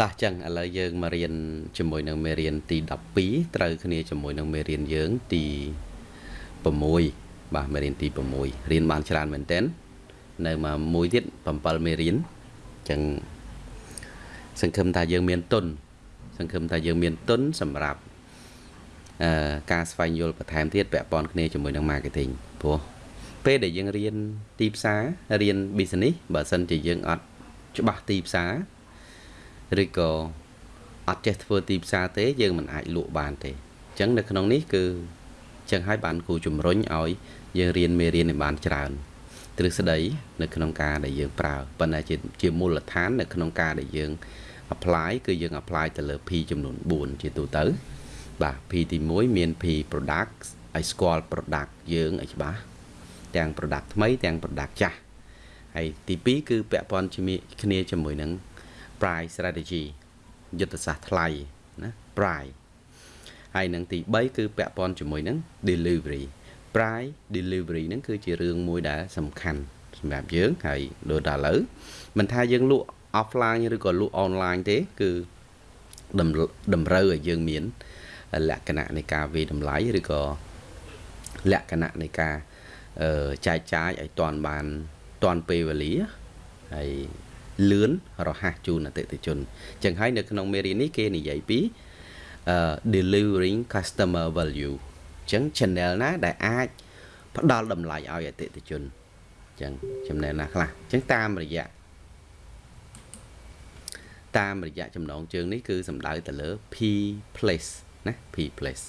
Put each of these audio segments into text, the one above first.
តោះចឹងឥឡូវយើងមករៀនជាមួយនឹងមេរៀនទី12ត្រូវគ្នាជាមួយនឹងមេរៀនយើងទី6បាទមេរៀនទី6រៀនបានច្រើនមែនទែននៅមកមួយទៀត7មេរៀនចឹងសង្ឃឹមថាយើងមានទុនសង្ឃឹមថាយើងមានទុនសម្រាប់អឺការស្វែងយល់បន្ថែមទៀតពាក់ព័ន្ធគ្នាជាមួយនឹង marketing ព្រោះពេលដែលយើងរៀនទីផ្សាររៀន business បើសិនជាយើងអត់ច្បាស់ទីផ្សារ ឬក៏អត់ចេះធ្វើទីផ្សារទេ យើងមិនអាចលក់បានទេអញ្ចឹងនៅក្នុងនេះគឺអញ្ចឹងហើយបានគូជំរុញឲ្យយើងរៀនមេរៀនឲ្យបានច្រើនទ្រឹស្ដីនៅក្នុងការដែលយើងប្រើប៉ុន្តែជាជាមូលដ្ឋាននៅក្នុងការដែលយើង apply គឺយើង apply ទៅលើ P ចំនួន4ជាទូទៅ បាទ P ទី1មាន P product ឲ្យស្គាល់ product យើងឲ្យច្បាស់ទាំង product ថ្មីទាំង product ចាស់ហើយទី2គឺពាក់ព័ន្ធជាមួយគ្នាជាមួយនឹង price strategy យុទ្ធសាស្ត្រថ្លៃណា price ហើយនឹងទី3គឺពាក់ព័ន្ធជាមួយនឹង delivery price delivery ហ្នឹងគឺជារឿងមួយដែលសំខាន់សម្រាប់យើងហើយដូចដល់ឥឡូវមិនថាយើងលក់ offline ឬក៏លក់ online ទេ គឺតម្រូវឲ្យយើងមាន លក្ខណៈនៃការវាយតម្លៃឬក៏លក្ខណៈនៃការចែកចាយឲ្យតាន់បានតាន់ពេលវេលាហើយ លឿនរហ័សជូនអតិថិជនអញ្ចឹងហើយនៅក្នុងមេរៀននេះគេនិយាយពី delivering customer value អញ្ចឹង channel ណាដែលអាចផ្ដល់តម្លៃឲ្យអតិថិជនអញ្ចឹង channel ណាខ្លះអញ្ចឹងតាមរយៈតាមរយៈចំណងជើងនេះគឺសំដៅទៅលើ P place ណា P place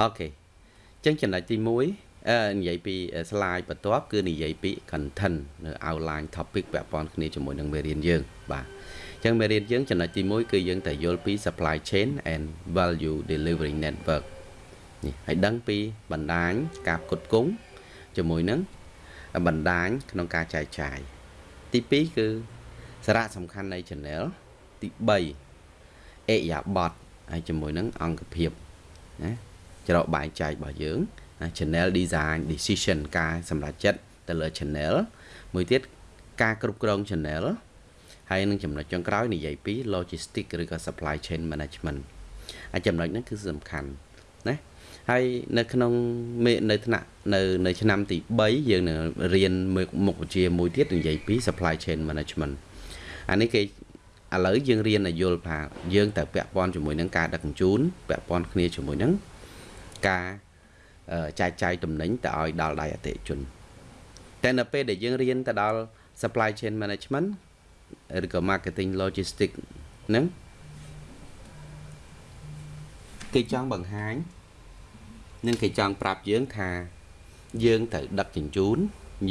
អូខេអញ្ចឹងចំណុចទី1 និយាយពី slide បន្ទាប់គឺនិយាយពី content នៅ outline topic ពាក់ព័ន្ធគ្នាជាមួយនឹងមេរៀនយើងបាទអញ្ចឹងមេរៀនយើងចំណុចទី1គឺយើងតែយល់ពី supply chain and value delivery network នេះហើយដឹងពីបណ្ដាញការផ្គត់ផ្គង់ជាមួយនឹងបណ្ដាញក្នុងការចែកចាយទី2គឺសារៈសំខាន់នៃ channel ទី3អេយ៉ាបតហើយជាមួយនឹងអង្គភាពណាច្រកបែងចែករបស់យើង channel design decision ការសម្រេចចិត្តទៅលើ channel មួយទៀតការគ្រប់គ្រង channel ហើយនឹងចំណុចចុងក្រោយនិយាយពី logistic ឬក៏ supply chain management ហើយចំណុចហ្នឹងគឺសំខាន់ណាហើយនៅក្នុងនៅថ្នាក់នៅនៅឆ្នាំទី3យើងនឹងរៀនមុខវិជ្ជាមួយទៀតនិយាយពី supply chain management អានេះគេឥឡូវយើងរៀនឲ្យយល់ថាយើងទៅពាក់ព័ន្ធជាមួយនឹងការដឹកជញ្ជូនពាក់ព័ន្ធគ្នាជាមួយនឹងការ ចែកចាយទំនិញទៅឲ្យដល់ដៃអតិថិជនតែនៅពេលដែលយើងរៀនទៅដល់ supply chain management ឬក៏ marketing logistics ហ្នឹងគេចង់បង្ហាញនិងគេចង់ប្រាប់យើងថា យើងត្រូវដឹកជញ្ជូន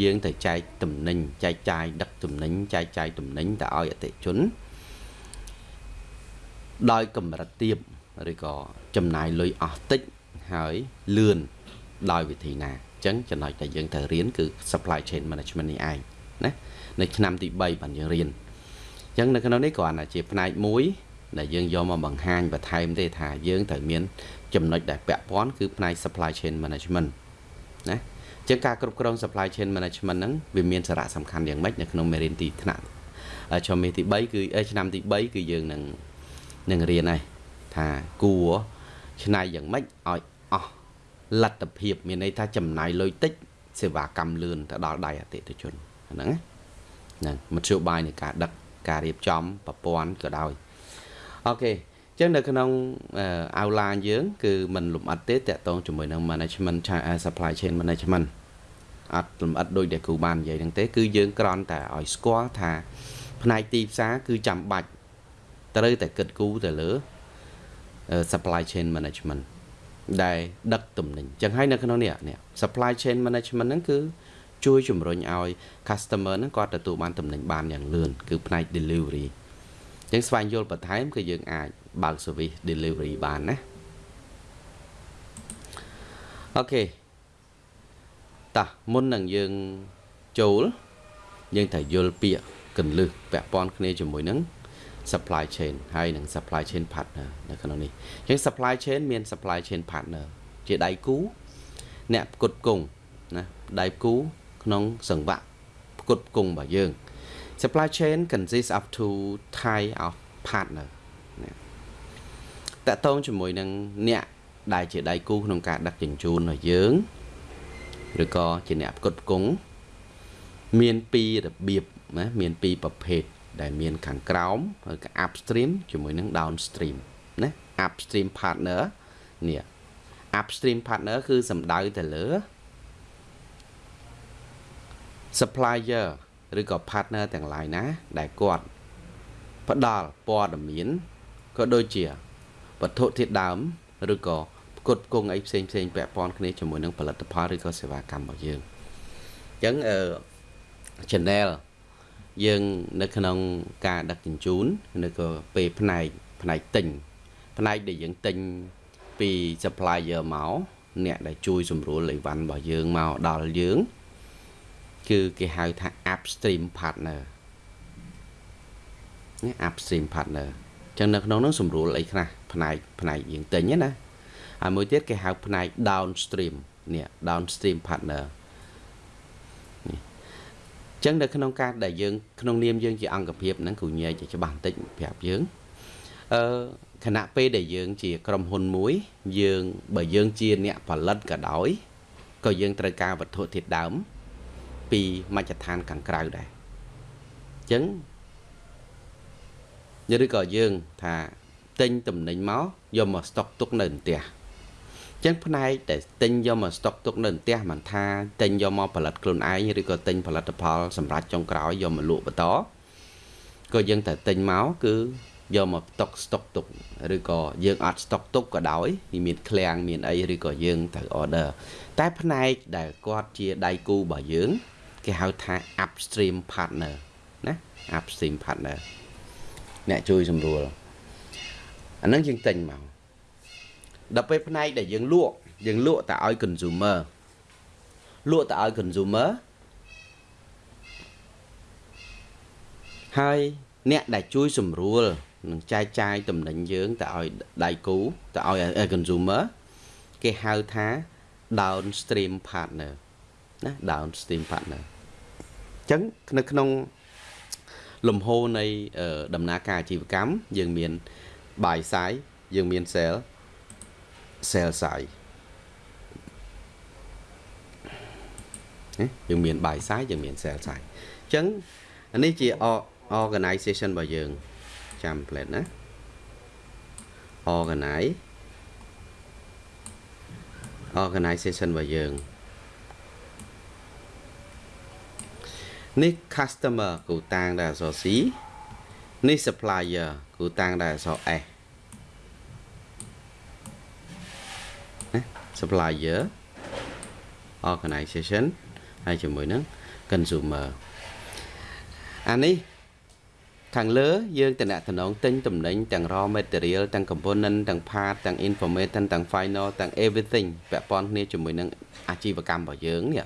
យើងត្រូវចែកទំនិញចែកចាយដឹកទំនិញចែកចាយទំនិញទៅឲ្យអតិថិជន ដោយកម្រិតទាបឬក៏ចំណាយលុយអស់តិចហើយលឿន ដោយវិធីណាអញ្ចឹងចំណុចដែលយើងត្រូវរៀនគឺ supply chain management នេះឯងណានៅឆ្នាំទី3បានយើងរៀនអញ្ចឹងនៅក្នុងនេះគ្រាន់តែជាផ្នែកមួយដែលយើងយកមកបង្ហាញបន្ថែមទេថាយើងត្រូវមាន ចំណុចដែលពាក់ព័ន្ធគឺផ្នែក supply chain management ណាអញ្ចឹងការគ្រប់គ្រង supply chain management ហ្នឹងវាមានសារៈសំខាន់យ៉ាងម៉េចនៅក្នុងមេរៀនទីថ្នាក់ជំនាញទី3គឺឆ្នាំទី3គឺយើងនឹងនឹងរៀនហើយថាគួរឆ្នៃយ៉ាងម៉េចឲ្យអស់ លទ្ធភាពមានន័យថាចំណាយលុយតិចសេវាកម្មលឿនទៅដល់ដៃអតិថិជនហ្នឹងហ្នឹងមធ្យោបាយនៃការដឹកការរៀបចំប្រព័ន្ធក៏ដោយអូខេអញ្ចឹងនៅក្នុង outline យើងគឺมันលំអិតទេតកតងជាមួយនឹង management supply chain management អត់លំអិតដូចដែលគ្រូបាននិយាយហ្នឹងទេគឺយើងគ្រាន់តែឲ្យស្គាល់ថា ផ្នែកទីផ្សារគឺចាំបាច់ត្រូវតែគិតគូរទៅលើ supply chain management ដែលដឹកទំនិញចឹងហើយនៅក្នុងនេះនេះ supply chain management ហ្នឹងគឺជួយជំរុញឲ្យ customer ហ្នឹងគាត់ទទួលបានទំនិញបានយ៉ាងលឿនគឺផ្នែក delivery ចឹងស្វែងយល់បន្ថែមគឺយើងអាចបើក service delivery បានណាអូខេតោះមុននឹងយើងចូលយើងត្រូវយល់ពាក្យកន្លឹះពាក់ព័ន្ធគ្នាជាមួយនឹង supply chain ហើយនិង supply chain partner នៅក្នុងនេះអញ្ចឹង supply chain មាន supply chain partner ជាដៃគូអ្នកផ្គត់ផ្គង់ណាដៃគូក្នុងសង្វាក់ផ្គត់ផ្គង់របស់យើង supply chain consists of two type of partner ណាតកតងជាមួយនឹងអ្នកដែលជាដៃគូក្នុងការដឹកជញ្ជូនរបស់យើងឬក៏ជាអ្នកផ្គត់ផ្គង់មានពីររបៀបណាមានពីរប្រភេទ ដែលមានខាងក្រោមគឺ upstream ជាមួយនឹង downstream ណា upstream partner នេះ upstream partner គឺសំដៅទៅលើ supplier ឬក៏ partner ទាំងឡាយណា ដែលគាត់ផ្ដល់ព័ត៌មានក៏ដូចជាវត្ថុធាតុដើមឬក៏ផ្គត់ផ្គង់អីផ្សេងផ្សេងពាក់ព័ន្ធគ្នាជាមួយនឹងផលិតផលឬក៏សេវាកម្មរបស់យើងអញ្ចឹងអឺ channel យើងនៅក្នុងការដឹកជញ្ជូនឬក៏ពេលផ្នែកផ្នែកទិញផ្នែកដែលយើងទិញពី supplier មកអ្នកដែលជួយសម្រួលអីវ៉ាន់របស់យើងមកដល់យើង គឺគេហៅថា upstream partner នេះ upstream partner ចឹងនៅក្នុងនោះសម្រួលអីខ្លះផ្នែកផ្នែកយើងទិញណាហើយមួយទៀតគេហៅផ្នែក downstream នេះ downstream partner នេះ ចឹងនៅក្នុងការដែលយើងក្នុងនាមយើងជាអង្គភាពហ្នឹងគ្រូញែកជាច្បាស់បន្តិចប្រាប់យើងអឺខណៈពេលដែលយើងជាក្រុមហ៊ុនមួយ យើងបើយើងជាអ្នកផលិតក៏ដោយក៏យើងត្រូវការវត្ថុធាតុដើម ពីមជ្ឈដ្ឋានខាងក្រៅដែរអញ្ចឹងឬក៏យើងថាទិញតំណែងមកយកមកស្តុកទុកនៅផ្ទះ ចឹងផ្នែកដែលទិញយកមកស្តុកទុកនៅផ្ទះមិនថាទិញយកមកផលិតខ្លួនឯងឬក៏ទិញផលិតផលសម្រាប់ចុងក្រោយយកមកលក់បន្តក៏យើងតែទិញមកគឺយកមកស្តុកស្តុកទុកឬក៏យើងអត់ស្តុកទុកក៏ដោយមានឃ្លាំងមានអីឬក៏យើងត្រូវ order តែផ្នែកដែលគាត់ជាដៃគូរបស់យើង គេហៅថា upstream partner ណា upstream partner អ្នកជួយសម្រួលអាហ្នឹងយើងទិញមក ដល់ពេលផ្នែកដែលយើងលក់យើងលក់តែឲ្យ consumer លក់តែឲ្យ consumer ហើយអ្នកដែលជួយសម្រួលនឹងចែកចាយតំណែងយើងទៅឲ្យដៃគូទៅឲ្យ consumer គេហៅថា downstream partner ណា downstream partner អញ្ចឹងនៅក្នុងលំហូរនៃដំណើរការអាជីវកម្មយើងមាន buy side យើងមាន sell sell side យើងមាន buy side យើងមាន sell side អញ្ចឹងនេះជា organization របស់យើងចាំ plate ណា organize organization របស់យើងនេះ customer គូតាំងដោយអក្សរ C នេះ supplier គូតាំងដោយអក្សរ S supplier organization ហើយជាមួយនឹង consumer អានេះខាងលើយើងតំណតំណងទិញតំណែងទាំង raw material ទាំង component ទាំង part ទាំង information ទាំង final ទាំង everything ពាក់ព័ន្ធគ្នាជាមួយនឹងអាជីវកម្មរបស់យើងនេះ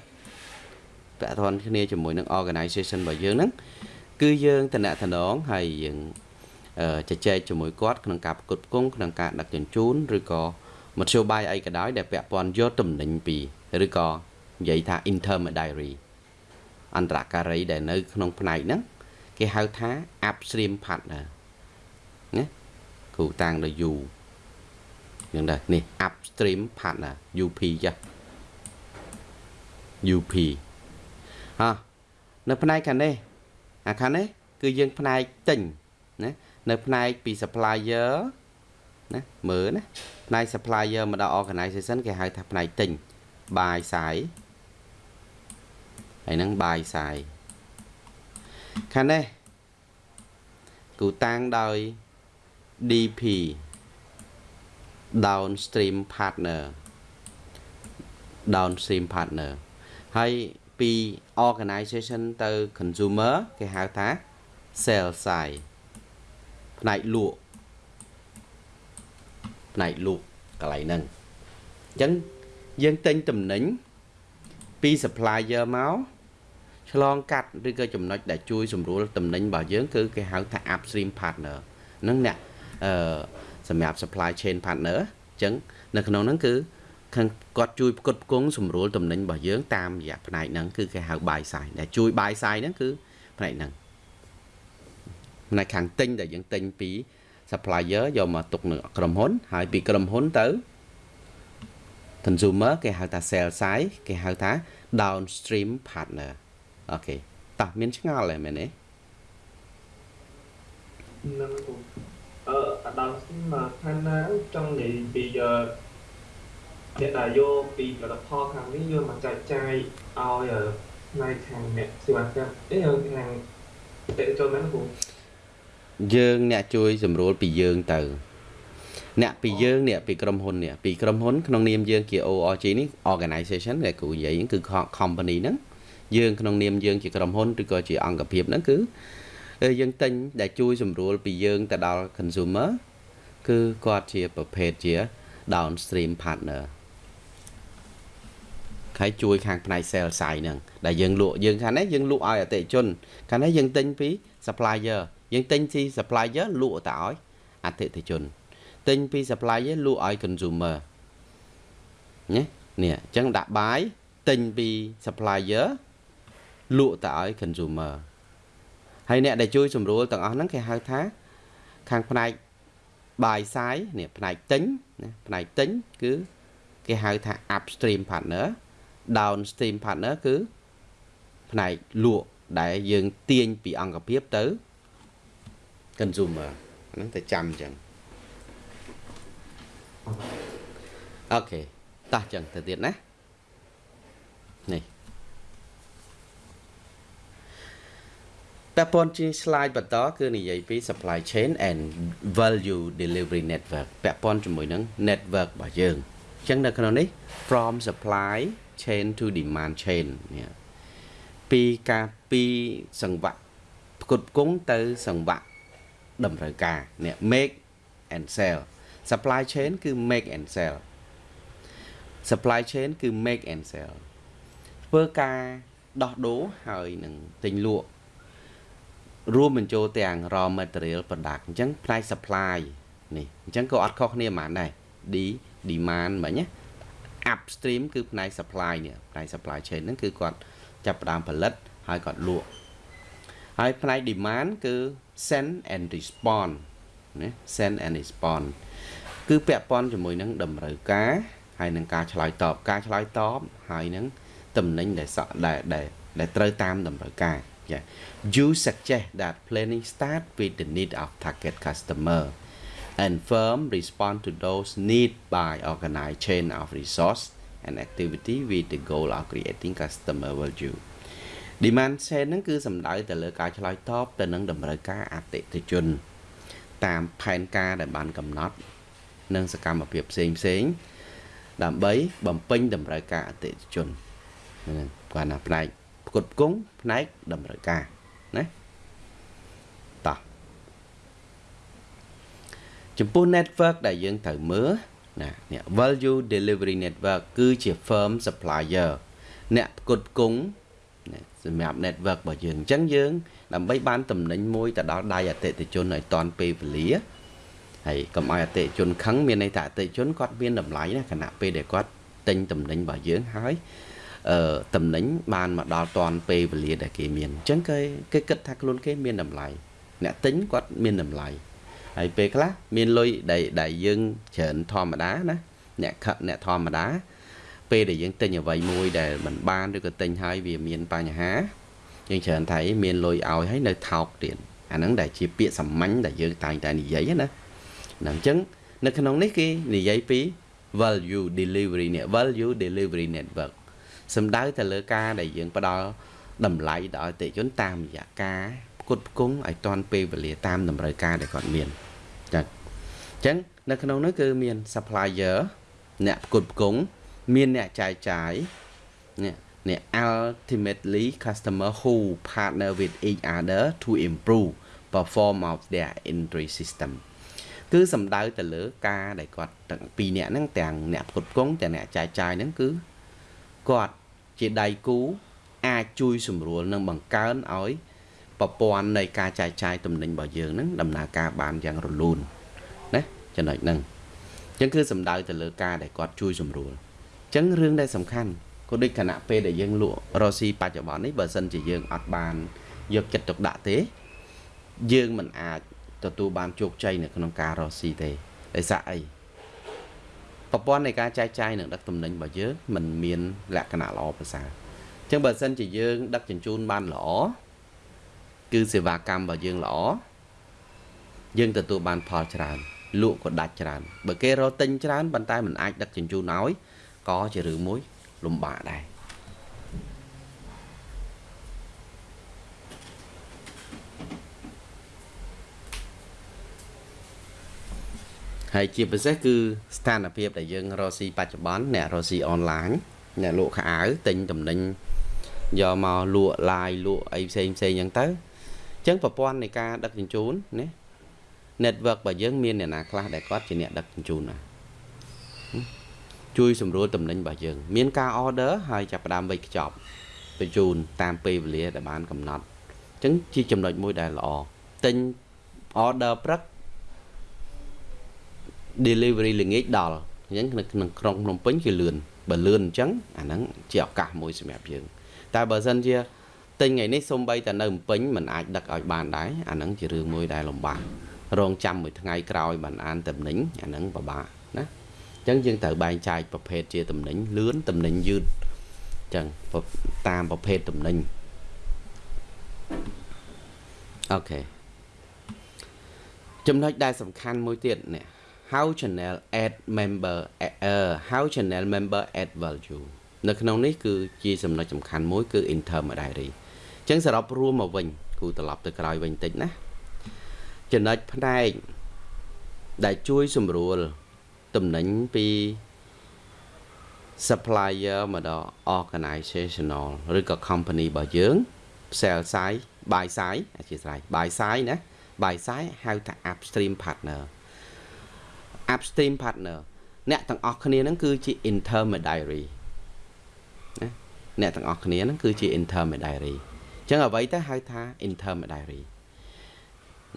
ពាក់ព័ន្ធគ្នាជាមួយនឹង organization របស់យើងហ្នឹងគឺយើងតំណតំណងហើយយើងជជែកជាមួយគាត់ក្នុងការផ្គត់ផ្គង់ក្នុងការដឹកជញ្ជូនឬក៏ មធ្យោបាយអីក៏ដោយដែលពាក់ព័ន្ធយកតំណែងពីឬក៏និយាយថា intermediary អន្តរការីដែលនៅ ក្នុងផ្នែកហ្នឹងគេហៅថា upstream partner ណាគ្រូតាំងដល់ U យ៉ាងដែរនេះ upstream partner UP ចា UP ហ៎នៅផ្នែកខាងនេះអាខាងនេះគឺយើងផ្នែកទិញណានៅផ្នែកពី supplier ណាមើលណាផ្នែក supplier មកដល់ organization គេហៅថាផ្នែកទិញ buy side ហើយនឹង buy side ខាងនេះគូតាំងដោយ DP downstream partner downstream partner ហើយពី organization ទៅ consumer គេហៅថា sell side ផ្នែកលក់ ផ្នែកលក់កន្លែងហ្នឹងអញ្ចឹងយើងទិញតំណែងពី supplier មកឆ្លងកាត់ឬក៏ចំណុចដែលជួយសម្រួលតំណែងរបស់យើងគឺគេហៅថា upstream partner ហ្នឹងអ្នកអឺសម្រាប់ supply chain partner អញ្ចឹងនៅក្នុងហ្នឹងគឺខាងគាត់ជួយផ្គត់ផ្គង់សម្រួលតំណែងរបស់យើងតាមរយៈផ្នែកហ្នឹងគឺគេហៅ buy side ដែលជួយ buy side ហ្នឹងគឺផ្នែកហ្នឹងផ្នែកខាងទិញដែលយើងទិញពី supplier យកមកទុកនៅក្រុមហ៊ុន ហើយពីក្រុមហ៊ុនទៅ consumer គេហៅថា sell side គេហៅថា downstream partner អូខេតោះមានឆ្ងល់ហើយមែនទេនឹងគ្រូអឺអាដាមស្ទីមខាងណាចង់និយាយពីអឺអ្នកដែលយកពីផលិតផលខាងនេះយកមកចែកចាយឲ្យផ្នែកខាងអ្នកសេវាកម្មអីខាងតេចូលមែនគ្រូ យើងអ្នកជួយសម្រួលពីយើងទៅ អ្នកពីយើងនេះពីក្រុមហ៊ុននេះពីក្រុមហ៊ុនក្នុងនាមយើងជា ORG នេះ organization ដែលគ្រូនិយាយហ្នឹងគឺ company ហ្នឹងយើងក្នុងនាមយើងជាក្រុមហ៊ុនឬក៏ជាអង្គភាពហ្នឹងគឺយើងទិញដែលជួយសម្រួលពីយើងទៅដល់ consumer គឺគាត់ជាប្រភេទជា downstream partner ហើយជួយខាងផ្នែក sales side ហ្នឹងដែលយើងលក់យើងខាងនេះយើងលក់ឲ្យអតិថិជនខាងនេះយើងទិញពី supplier យើងទិញពី supplier លក់ទៅឲ្យអតិថិជនទិញពី supplier លក់ឲ្យ consumer ណានេះអញ្ចឹងដាក់បាយទិញពី supplier លក់ទៅឲ្យ consumer ហើយអ្នកដែលជួយសម្រួលទាំងអស់ហ្នឹងគេហៅថា ខាងផ្នែកបាយសាយនេះផ្នែកទិញណាផ្នែកទិញគឺគេហៅថា upstream partner downstream partner គឺផ្នែកលក់ដែលយើងទាញពីអង្គភាពទៅ consumer ហ្នឹងតែចាំអញ្ចឹងអូខេតោះអញ្ចឹងទៅទៀតណានេះពាក់ព័ន្ធជា slide បន្តគឺនិយាយពី supply chain and value delivery network ពាក់ព័ន្ធជាមួយនឹង network របស់យើងអញ្ចឹងនៅក្នុងនេះ from supply chain to demand chain នេះពីការពីសង្វាក់ផ្គត់ផ្គង់ទៅសង្វាក់ តម្រូវការនេះ make and sell supply chain គឺ make and sell supply chain គឺ make and sell ធ្វើការដោះដូរហើយនឹងទិញលក់រួមបញ្ចូលទាំង raw material product អញ្ចឹងផ្នែក supply នេះអញ្ចឹងក៏អត់ខុសគ្នាប៉ុន្មានដែរ D demand មិញណា upstream គឺផ្នែក supply នេះផ្នែក supply chain ហ្នឹងគឺគាត់ចាប់ផ្ដើមផលិតហើយគាត់លក់ហើយផ្នែក demand គឺ send and respond ណា send and respond គឺពាក់ព័ន្ធជាមួយនឹងតម្រូវការហើយនឹងការឆ្លើយតបការឆ្លើយតបហើយនឹងតំណែងដែលសក់ដែលដែលត្រូវតាមតម្រូវការ Yeah. You suggest that planning start with the need of target customer and firm respond to those need by organized chain of resource and activity with the goal of creating customer value demand chain ហ្នឹងគឺសំដៅទៅលើការឆ្លើយតបទៅនឹងតម្រូវការអតិថិជន តាមផែនការដែលបានកំណត់ និងសកម្មភាពផ្សេងផ្សេងដើម្បីបំពេញតម្រូវការអតិថិជនហ្នឹងគាត់ណាផ្នែកផ្គត់ផ្គង់ផ្នែកតម្រូវការណាតោះចំពោះ network ដែលយើងត្រូវមើលណានេះ value delivery network គឺជា firm supplier អ្នកផ្គត់ផ្គង់ សម្រាប់ network របស់យើងអញ្ចឹងយើង ដើម្បីបានតំណែងមួយទៅដល់ដៃអតិថិជនឲ្យតាន់ពេលវេលាហើយកុំឲ្យអតិថិជនខឹងមានន័យថាអតិថិជនគាត់មានតម្លៃណាខណៈពេលដែលគាត់ទិញតំណែងរបស់យើងហើយអឺតំណែងបានមកដល់តាន់ពេលវេលាដែលគេមានអញ្ចឹងគេគេគិតថាខ្លួនគេមានតម្លៃអ្នកទិញគាត់មានតម្លៃហើយពេលខ្លះមានលុយដែលដែលយើងច្រើនធម្មតាណាអ្នកខិតអ្នកធម្មតា ពេលដែលយើងទិញអ្វីមួយដែលមិនបានឬក៏ទិញហើយវាមានបញ្ហាយើងច្រើនថាមានលុយឲ្យហើយនៅថោកទៀតអាហ្នឹងដែលជាពាក្យសាមញ្ញដែលយើងតែងតែនិយាយណាអញ្ចឹងនៅក្នុងនេះគេនិយាយពី value delivery នេះ value delivery network សំដៅទៅលើការដែលយើងផ្ដល់តម្លៃដល់អតិថិជនតាមរយៈការផ្គត់ផ្គង់ឲ្យតាន់ពេលវេលាតាមតម្រូវការដែលគាត់មានចា៎អញ្ចឹងនៅក្នុងនោះគឺមាន supplier អ្នកផ្គត់ផ្គង់ មានអ្នកចែកចាយនេះនេះ ultimately customer who partner with each other to improve perform of their entry system គឺសំដៅទៅលើការដែលគាត់ទាំងពីរអ្នកហ្នឹងទាំងអ្នកផ្គត់ផ្គង់ទាំងអ្នកចែកចាយហ្នឹងគឺគាត់ជាដៃគូអាចជួយសម្រួលនិងបង្កើនឲ្យប្រព័ន្ធនៃការចែកចាយទំនិញរបស់យើងហ្នឹងដំណើរការបានយ៉ាងរលូនណាចំណុចហ្នឹងអញ្ចឹងគឺសំដៅទៅលើការដែលគាត់ជួយសម្រួលអញ្ចឹងរឿងដែលសំខាន់ក៏ដូចគណៈពេលដែលយើងលក់រ៉ូស៊ីបច្ចុប្បន្ននេះបើសិនជាយើងអត់បានយកចិត្តទុកដាក់ទេ យើងមិនអាចទទួលបានជោគជ័យនៅក្នុងការរកស៊ីទេដោយសារអីប្រព័ន្ធនៃការចែកចាយនិងដឹកទំនិញរបស់យើងมันមានលក្ខណៈល្អប្រសើរអញ្ចឹងបើសិនជាយើង ដឹកជញ្ជូនបានល្អគឺសេវាកម្មរបស់យើងល្អយើងទទួលបានផលច្រើនលក់ក៏ដាច់ច្រើនបើគេរកទិញច្រើនប៉ុន្តែมันអាចដឹកជញ្ជូនឲ្យ ក៏ជារឿងមួយលំបាកដែរហើយជាពិសេសគឺស្ថានភាពដែលយើងរកស៊ីបច្ចុប្បន្នអ្នករកស៊ីអនឡាញអ្នកលក់ខោអាវទិញតំណែងយកមកលក់ live លក់អីផ្សេងផ្សេងអញ្ចឹងទៅអញ្ចឹងប្រព័ន្ធនៃការដឹកជញ្ជូនណា network របស់យើងមានអ្នកណាខ្លះដែលគាត់ជាអ្នកដឹកជញ្ជូនណា ជួយសម្រួលតំណែងរបស់យើងមានការ order ហើយចាប់ផ្ដើមវេចខ្ចប់បញ្ជូនតាមពេលវេលាដែលបានកំណត់អញ្ចឹងជាចំណុចមួយដែលល្អទិញ order ព្រឹក delivery ល្ងាចដល់អញ្ចឹងនៅក្នុងក្រុងភ្នំពេញគឺលឿនបើលឿនអញ្ចឹងអាហ្នឹងជាឱកាសមួយសម្រាប់យើង តែបើសិនជាទិញថ្ងៃនេះសូម្បីតែនៅភ្នំពេញมันអាចដឹកឲ្យបានដែរអាហ្នឹងជារឿងមួយដែលលំបាករងចាំមួយថ្ងៃក្រោយបានអានតំណែងអាហ្នឹងពិបាកណាអញ្ចឹងយើងត្រូវបែងចែកប្រភេទជាតំណែងលឿនតំណែងយឺតអញ្ចឹងតាមប្រភេទតំណែងអូខេចំណុចដែលសំខាន់មួយទៀតនេះ how channel add member uh, how channel member add value នៅក្នុងនេះគឺជាចំណុចសំខាន់មួយគឺ intermediary អញ្ចឹងសរុបរួមមកវិញគូត្រឡប់ទៅក្រោយវិញតិចណាចំណុចផ្នែកដែលជួយសម្រួល តំណែងពី supplier មកដល់ organizational ឬក៏ company របស់យើង sell side buy side អធិស្ឋាន buy side ណា buy side ហៅថា upstream partner upstream partner អ្នកទាំងអស់គ្នាហ្នឹងគឺជា intermediary ណាអ្នកទាំងអស់គ្នាហ្នឹងគឺជា intermediary អញ្ចឹងអ្វីទៅហៅថា intermediary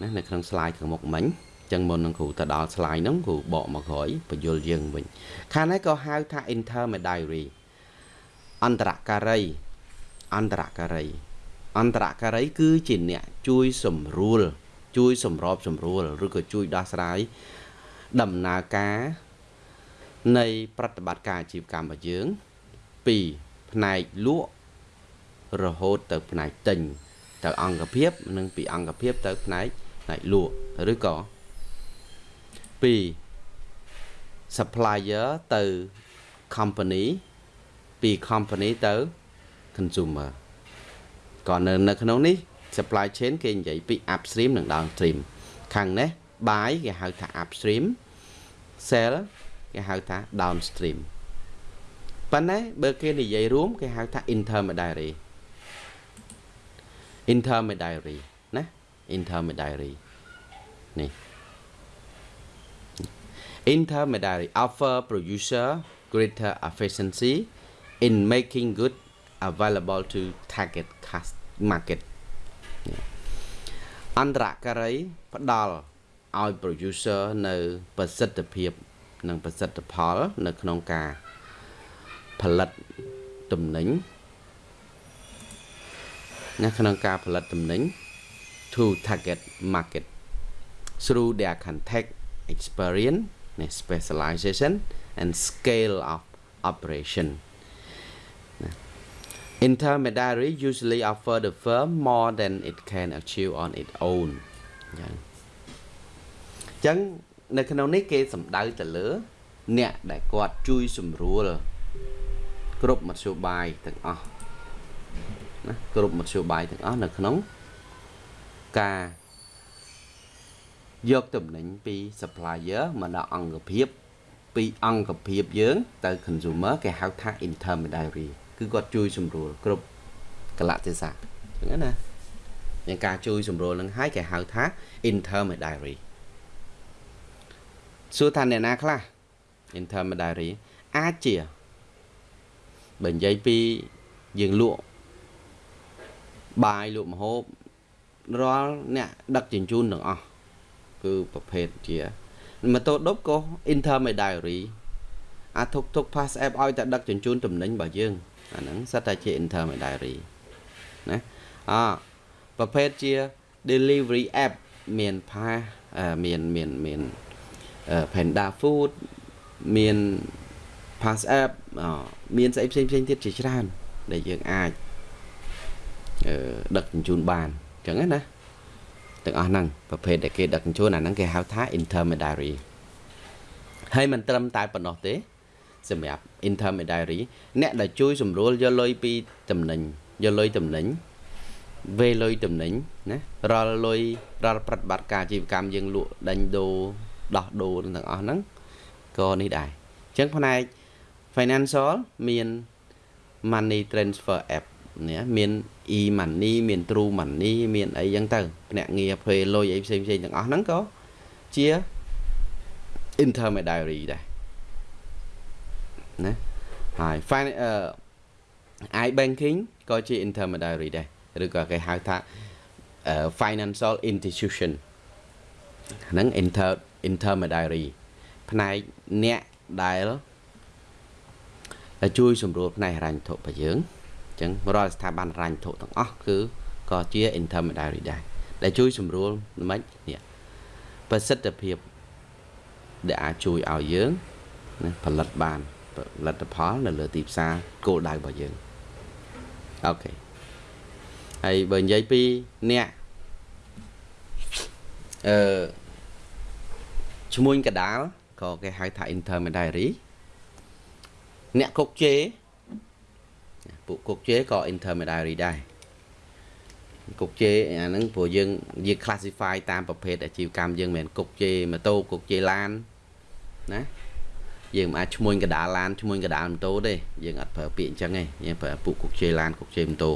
ណានៅក្នុង slide ខាងមុខមិញ ចឹងមុននឹងគ្រូទៅដល់ slide ហ្នឹងគ្រូបកមកក្រោយបញ្យលយើងវិញខាងនេះក៏ហៅថា intermediary អន្តរការី អន្តរការី អន្តរការីគឺជាអ្នកជួយសម្រួល ជួយសម្របសម្រួលឬក៏ជួយដោះស្រាយដំណើរការនៃប្រតិបត្តិការអាជីវកម្មរបស់យើងពីផ្នែកលក់រហូតទៅផ្នែកទិញទៅអង្គភាព និងពីអង្គភាពទៅផ្នែកផ្នែកលក់ឬក៏ ពី supplier ទៅ company ពី company ទៅ consumer ក៏នៅនៅក្នុងនេះ supply chain គេនិយាយពី upstream និង downstream ខាងនេះ buy គេហៅថា upstream sell គេហៅថា downstream ប៉ុន្តែបើគេនិយាយរួម គេហៅថា intermediary intermediary ណា intermediary នេះ intermediary offer producer greater efficiency in making good available to target market អន្តរការីផ្ដល់ឲ្យ producer នៅប្រសិទ្ធភាព និងប្រសិទ្ធផល នៅក្នុងការផលិតទំនិញនៅក្នុងការផលិតទំនិញ to target market through their contact experience specialization and scale of operation intermediary usually offer the firm more than it can achieve on its own យ៉ាងចឹងនៅក្នុងនេះគេសំដៅទៅលើ អ្នកដែលគាត់ជួយសម្រួលគ្រប់មធ្យោបាយទាំងអស់ណាគ្រប់មធ្យោបាយទាំងអស់នៅក្នុងការ យកតំណែងពី supplier មកដល់អង្គភាពពីអង្គភាពយើងទៅ consumer គេហៅថា intermediary គឺគាត់ជួយសម្រួលគ្រប់កលៈទេសៈអញ្ចឹងណាយ៉ាងការជួយសម្រួលនឹងហើយគេហៅថា intermediary សួរថាអ្នកណាខ្លះ intermediary អាចជាបើនិយាយពីយើងលក់បាយលក់ម្ហូបរាល់អ្នកដឹកជញ្ជូនទាំងអស់ គឺប្រភេទជាម៉ូតូដប់ក៏ intermediary អាទុកទុក pass app ឲ្យតែដឹកជញ្ជូនតំណែងរបស់យើងអាហ្នឹងសិតតែជា intermediary ណាអប្រភេទជា delivery app មាន Pass មានមានមាន Panda Food មាន Pass app មានស្អីផ្សេងផ្សេងទៀតជាច្រើន ដែលយើងអាចដឹកជញ្ជូនបានអញ្ចឹងណា ទាំងអស់ហ្នឹងប្រភេទដែលគេដឹកជញ្ជូនអាហ្នឹងគេហៅថា intermediary ហើយមិនត្រឹមតែប៉ុណ្ណោះទេសម្រាប់ intermediary អ្នកដែលជួយសម្រួលយកលុយពីតំណែងយកលុយតំណែងវេលុយតំណែងណារាល់លុយរាល់ប្រតិបត្តិការអាជីវកម្មយើងលក់ដេញដូរដោះដូរទាំងអស់ហ្នឹងក៏នេះដែរអញ្ចឹងផ្នែក financial មាន money transfer app នេះមាន e money មាន true money មានអីចឹងទៅភ្នាក់ងារ pay លុយអីផ្សេងផ្សេងទាំងអស់ហ្នឹងក៏ជា intermediary ដែរណាហើយ i banking ក៏ជា intermediary ដែរឬក៏គេហៅថា financial institution ហ្នឹង inter intermediary ផ្នែកអ្នកដែលជួយសម្រួលផ្នែកហិរញ្ញវត្ថុរបស់យើងអញ្ចឹងរាល់ស្ថាប័នហិរញ្ញវត្ថុទាំងអស់គឺក៏ជា intermediary ដែរដែលជួយសម្រួលមិននេះប្រសិទ្ធភាពដែលអាចជួយឲ្យយើងណាផលិតបានផលិតផលនៅលើទីផ្សារគោលដៅរបស់យើងអូខេហើយបើនិយាយពីអ្នកអឺឈ្មួញកដាលក៏គេហៅថា intermediary អ្នកគុកជេ ពួកគុកជេក៏ intermediary ដែរគុកជេអាហ្នឹងព្រោះយើងយើង classify តាមប្រភេទអាជីវកម្មយើងមិនមែនគុកជេម៉ូតូគុកជេឡានណាយើងមិនអាចឈ្មោះកដាលឡានឈ្មោះកដាលម៉ូតូទេយើងអត់ប្រើពាក្យអញ្ចឹងទេយើងប្រើពួកគុកជេឡានគុកជេម៉ូតូ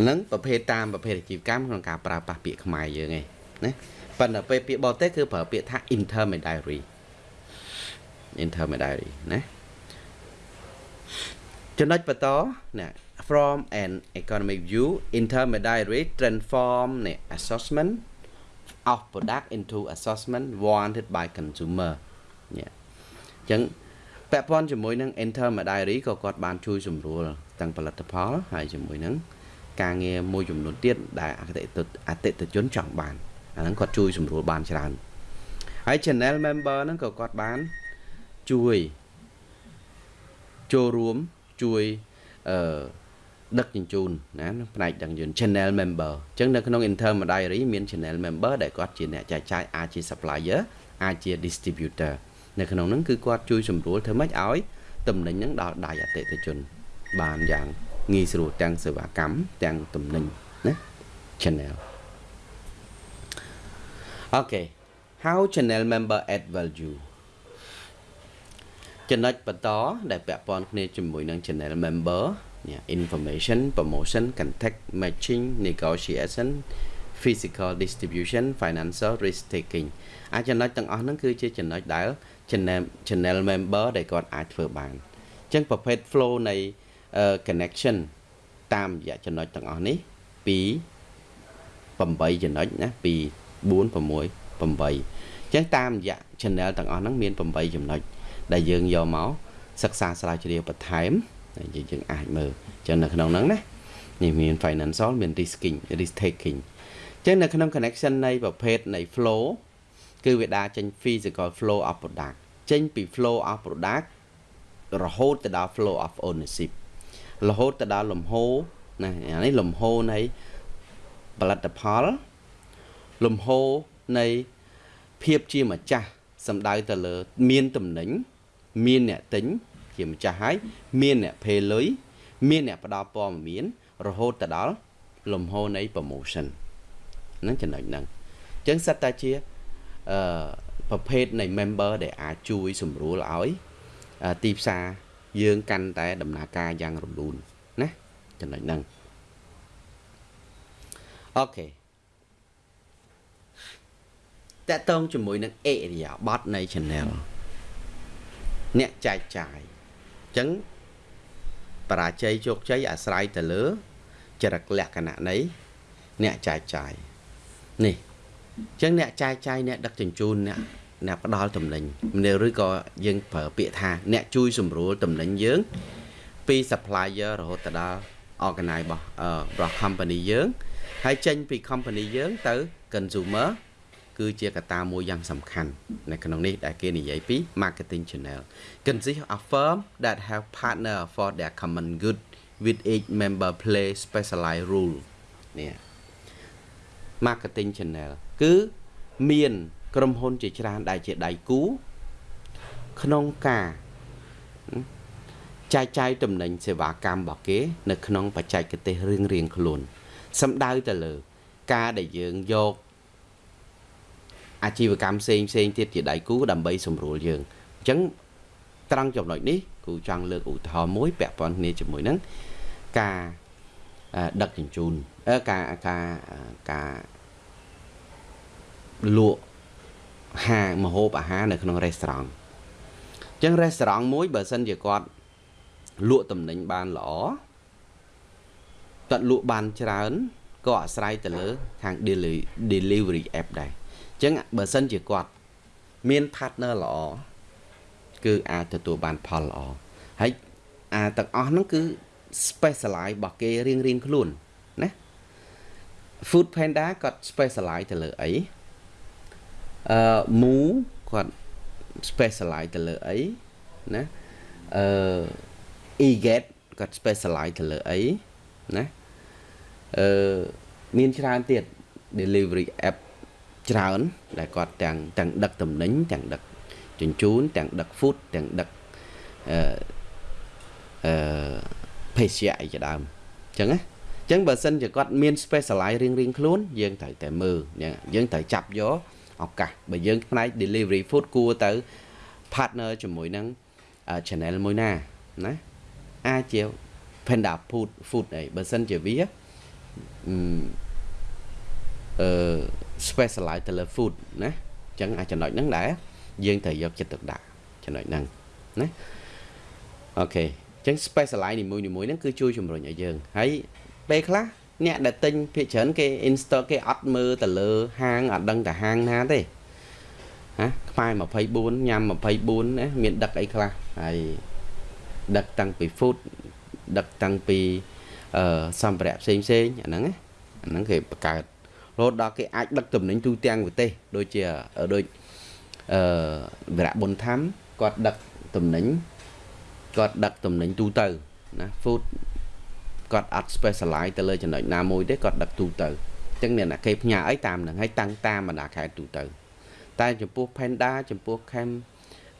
ហ្នឹងប្រភេទតាមប្រភេទអាជីវកម្មក្នុងការប្រើប្រាស់ពាក្យខ្មែរយើងឯងណាប៉ុន្តែពេលពាក្យបរទេសគឺប្រើពាក្យថា intermediary intermediary ណា ចំណុចបន្តណា from an economic view intermediary transform នៃ assessment of product into assessment wanted by consumer នេះអញ្ចឹងពាក់ព័ន្ធជាមួយនឹង intermediary ក៏គាត់បានជួយសម្រួលទាំងផលិតផលហើយជាមួយនឹងការងារមួយចំនួនទៀតដែលអតិថិអតិថិជនចង់បានអាហ្នឹងគាត់ជួយសម្រួលបានច្រើនហើយ channel member ហ្នឹងក៏គាត់បានជួយចូលរួម ជួយអឺដឹកជញ្ជូនណាផ្នែកដឹកជញ្ជូន channel member អញ្ចឹងនៅក្នុង intermediary មាន channel member ដែលគាត់ជាអ្នកចែកចាយអាចជា supplier អាចជា distributor នៅក្នុងហ្នឹងគឺគាត់ជួយសម្រួលធ្វើម៉េចឲ្យតំណែងហ្នឹងដល់ដៃអតិថិជន បានយ៉ាងងាយស្រួលទាំងសេវាកម្មទាំងតំណែងណា channel អូខេ how channel member add value ចំណុចបន្តដែលពាក់ព័ន្ធគ្នាជាមួយនឹង channel member information promotion contact matching negotiation physical distribution financial risk taking អាចចំណុចទាំងអស់ហ្នឹងគឺជាចំណុចដែល channel channel member ដែលគាត់អាចធ្វើបានអញ្ចឹងប្រភេទ flow នៃ connection តាមរយៈចំណុចទាំងអស់នេះពី8ចំណុចណាពី4 6 8អញ្ចឹងតាមរយៈ channel ទាំងអស់ហ្នឹងមាន8ចំណុច ដែលយើងយកមកសិក្សាស្រាវជ្រាវបន្ថែមហើយយើងអាចមើលអញ្ចឹងនៅក្នុងហ្នឹងណានេះមាន financial មាន risking risk taking អញ្ចឹងនៅក្នុង connection នៃប្រភេទនៃ flow គឺវាដើរចេញ physical flow of product ចេញពី flow of product រហូតទៅដល់ flow of ownership រហូតទៅដល់លំហូរណាអានេះលំហូរនៃផលិតផល លំហូរនៃភាពជាម្ចាស់សំដៅទៅលើ មានតំណែង មានអ្នកទិញជាម្ចាស់ហើយមានអ្នកភេលុយមានអ្នកផ្ដល់ព័ត៌មានរហូតទៅដល់លំហូរនៃ promotion ហ្នឹងចំណុចហ្នឹងអញ្ចឹងសិតតែជាអឺប្រភេទនៃ member ដែលអាចជួយសម្រួលឲ្យទីផ្សារយើងកាន់តែដំណើរការយ៉ាងរលូនណាចំណុចហ្នឹងអូខេតកតងជាមួយនឹងអេរិយាប័ត្រនៃ channel អ្នកចែកចាយអញ្ចឹងបរាជ័យជោគជ័យអាស្រ័យទៅលើចរិតលក្ខណៈនៃអ្នកចែកចាយនេះអញ្ចឹងអ្នកចែកចាយអ្នកដឹកជញ្ជូនអ្នកអ្នកផ្ដល់តំណែងឬក៏យើងប្រើពាក្យថា អ្នកជួយសម្រួលតំណែងយើង ពី supplier រហូតទៅដល់ organize របស់របស់ company យើងហើយចេញពី company យើងទៅ consumer គឺជាកត្តាមួយយ៉ាងសំខាន់នៅក្នុងនេះដែលគេនិយាយពី marketing channel consist of firm that have partner for their common good with each member play specialized role នេះ marketing channel គឺមានក្រុមហ៊ុនជាច្រើនដែលជាដៃគូក្នុងការចែកចាយតំណែងសេវាកម្មរបស់គេ នៅក្នុងបច្ចេកទេសរៀងរៀងខ្លួនសំដៅទៅលើ ការដែលយើងយក អាជីវកម្មផ្សេងផ្សេងទៀតជាដៃគូដើម្បីសម្រួលយើងអញ្ចឹងត្រង់ចំណុចនេះគូចង់លើកឧទាហរណ៍មួយពាក់ព័ន្ធគ្នាជាមួយនឹងការដឹកជញ្ជូនការការការលក់ហាងម្ហូបអាហារនៅក្នុងរេស្តូរ៉ង់អញ្ចឹងរេស្តូរ៉ង់មួយបើសិនជាគាត់លក់តំណែងបានល្អគាត់លក់បានច្រើនក៏អាស្រ័យទៅលើខាង delivery app ដែរអញ្ចឹងបើសិនជាគាត់មាន partner ល្អគឺអាចទទួលបានផលល្អហើយអាទាំងអស់ហ្នឹងគឺ specialize របស់គេរៀងរៀងខ្លួនណា Food Panda គាត់ specialize ទៅលើអីអឺ Mu គាត់ specialize ទៅលើអីណាអឺ Eget គាត់ specialize ទៅលើអីណាអឺមានច្រើនទៀត delivery app ច្រើន ដែលគាត់ទាំងទាំងដឹកតំណែងទាំងដឹកជញ្ជូនទាំងដឹក food ទាំងដឹកអឺអឺភេសជ្ជៈអីជាដើមអញ្ចឹងណាអញ្ចឹងបើសិនជាគាត់មាន specialize រៀងរៀងខ្លួនយើងត្រូវតែមើលយើងត្រូវចាប់យកឱកាសបើយើងផ្នែក delivery food គួរទៅ partner ជាមួយនឹង channel មួយណាណាអាចជា Panda Food Food អីបើសិនជាវាអឺ specialize ទៅលើ food ណាអញ្ចឹងអាចចំណុចហ្នឹងដែរយើងត្រូវយកចិត្តទុកដាក់ចំណុចហ្នឹងណាអូខេអញ្ចឹង specialize នីមួយនីមួយហ្នឹងគឺជួយជំរុញឲ្យយើងហើយពេលខ្លះអ្នកដែលទិញភាគច្រើនគេ install គេអត់មើលទៅលើហាងអត់ដឹងតែហាងណាទេណាខ្មែរ24ញ៉ាំ24ណាមានដឹកអីខ្លះហើយដឹកតាំងពី food ដឹកតាំងពីអឺសម្ភារៈផ្សេងផ្សេងអាហ្នឹងណាអាហ្នឹងគេបង្កើត រហូតដល់គេអាចដឹកតំណែងទូទាំងប្រទេសដូចជាដូចអឺវរៈបុនធម្មគាត់ដឹកតំណែងគាត់ដឹកតំណែងទូទៅណា food គាត់អត់ specialize ទៅលើចំណុចណាមួយទេគាត់ដឹកទូទៅអញ្ចឹងអ្នកណាគេផ្ញើអីតាមនឹងហើយតាំងតាមបណ្ដាខេត្តទូទៅ តែចំពោះ Panda ចំពោះ Cam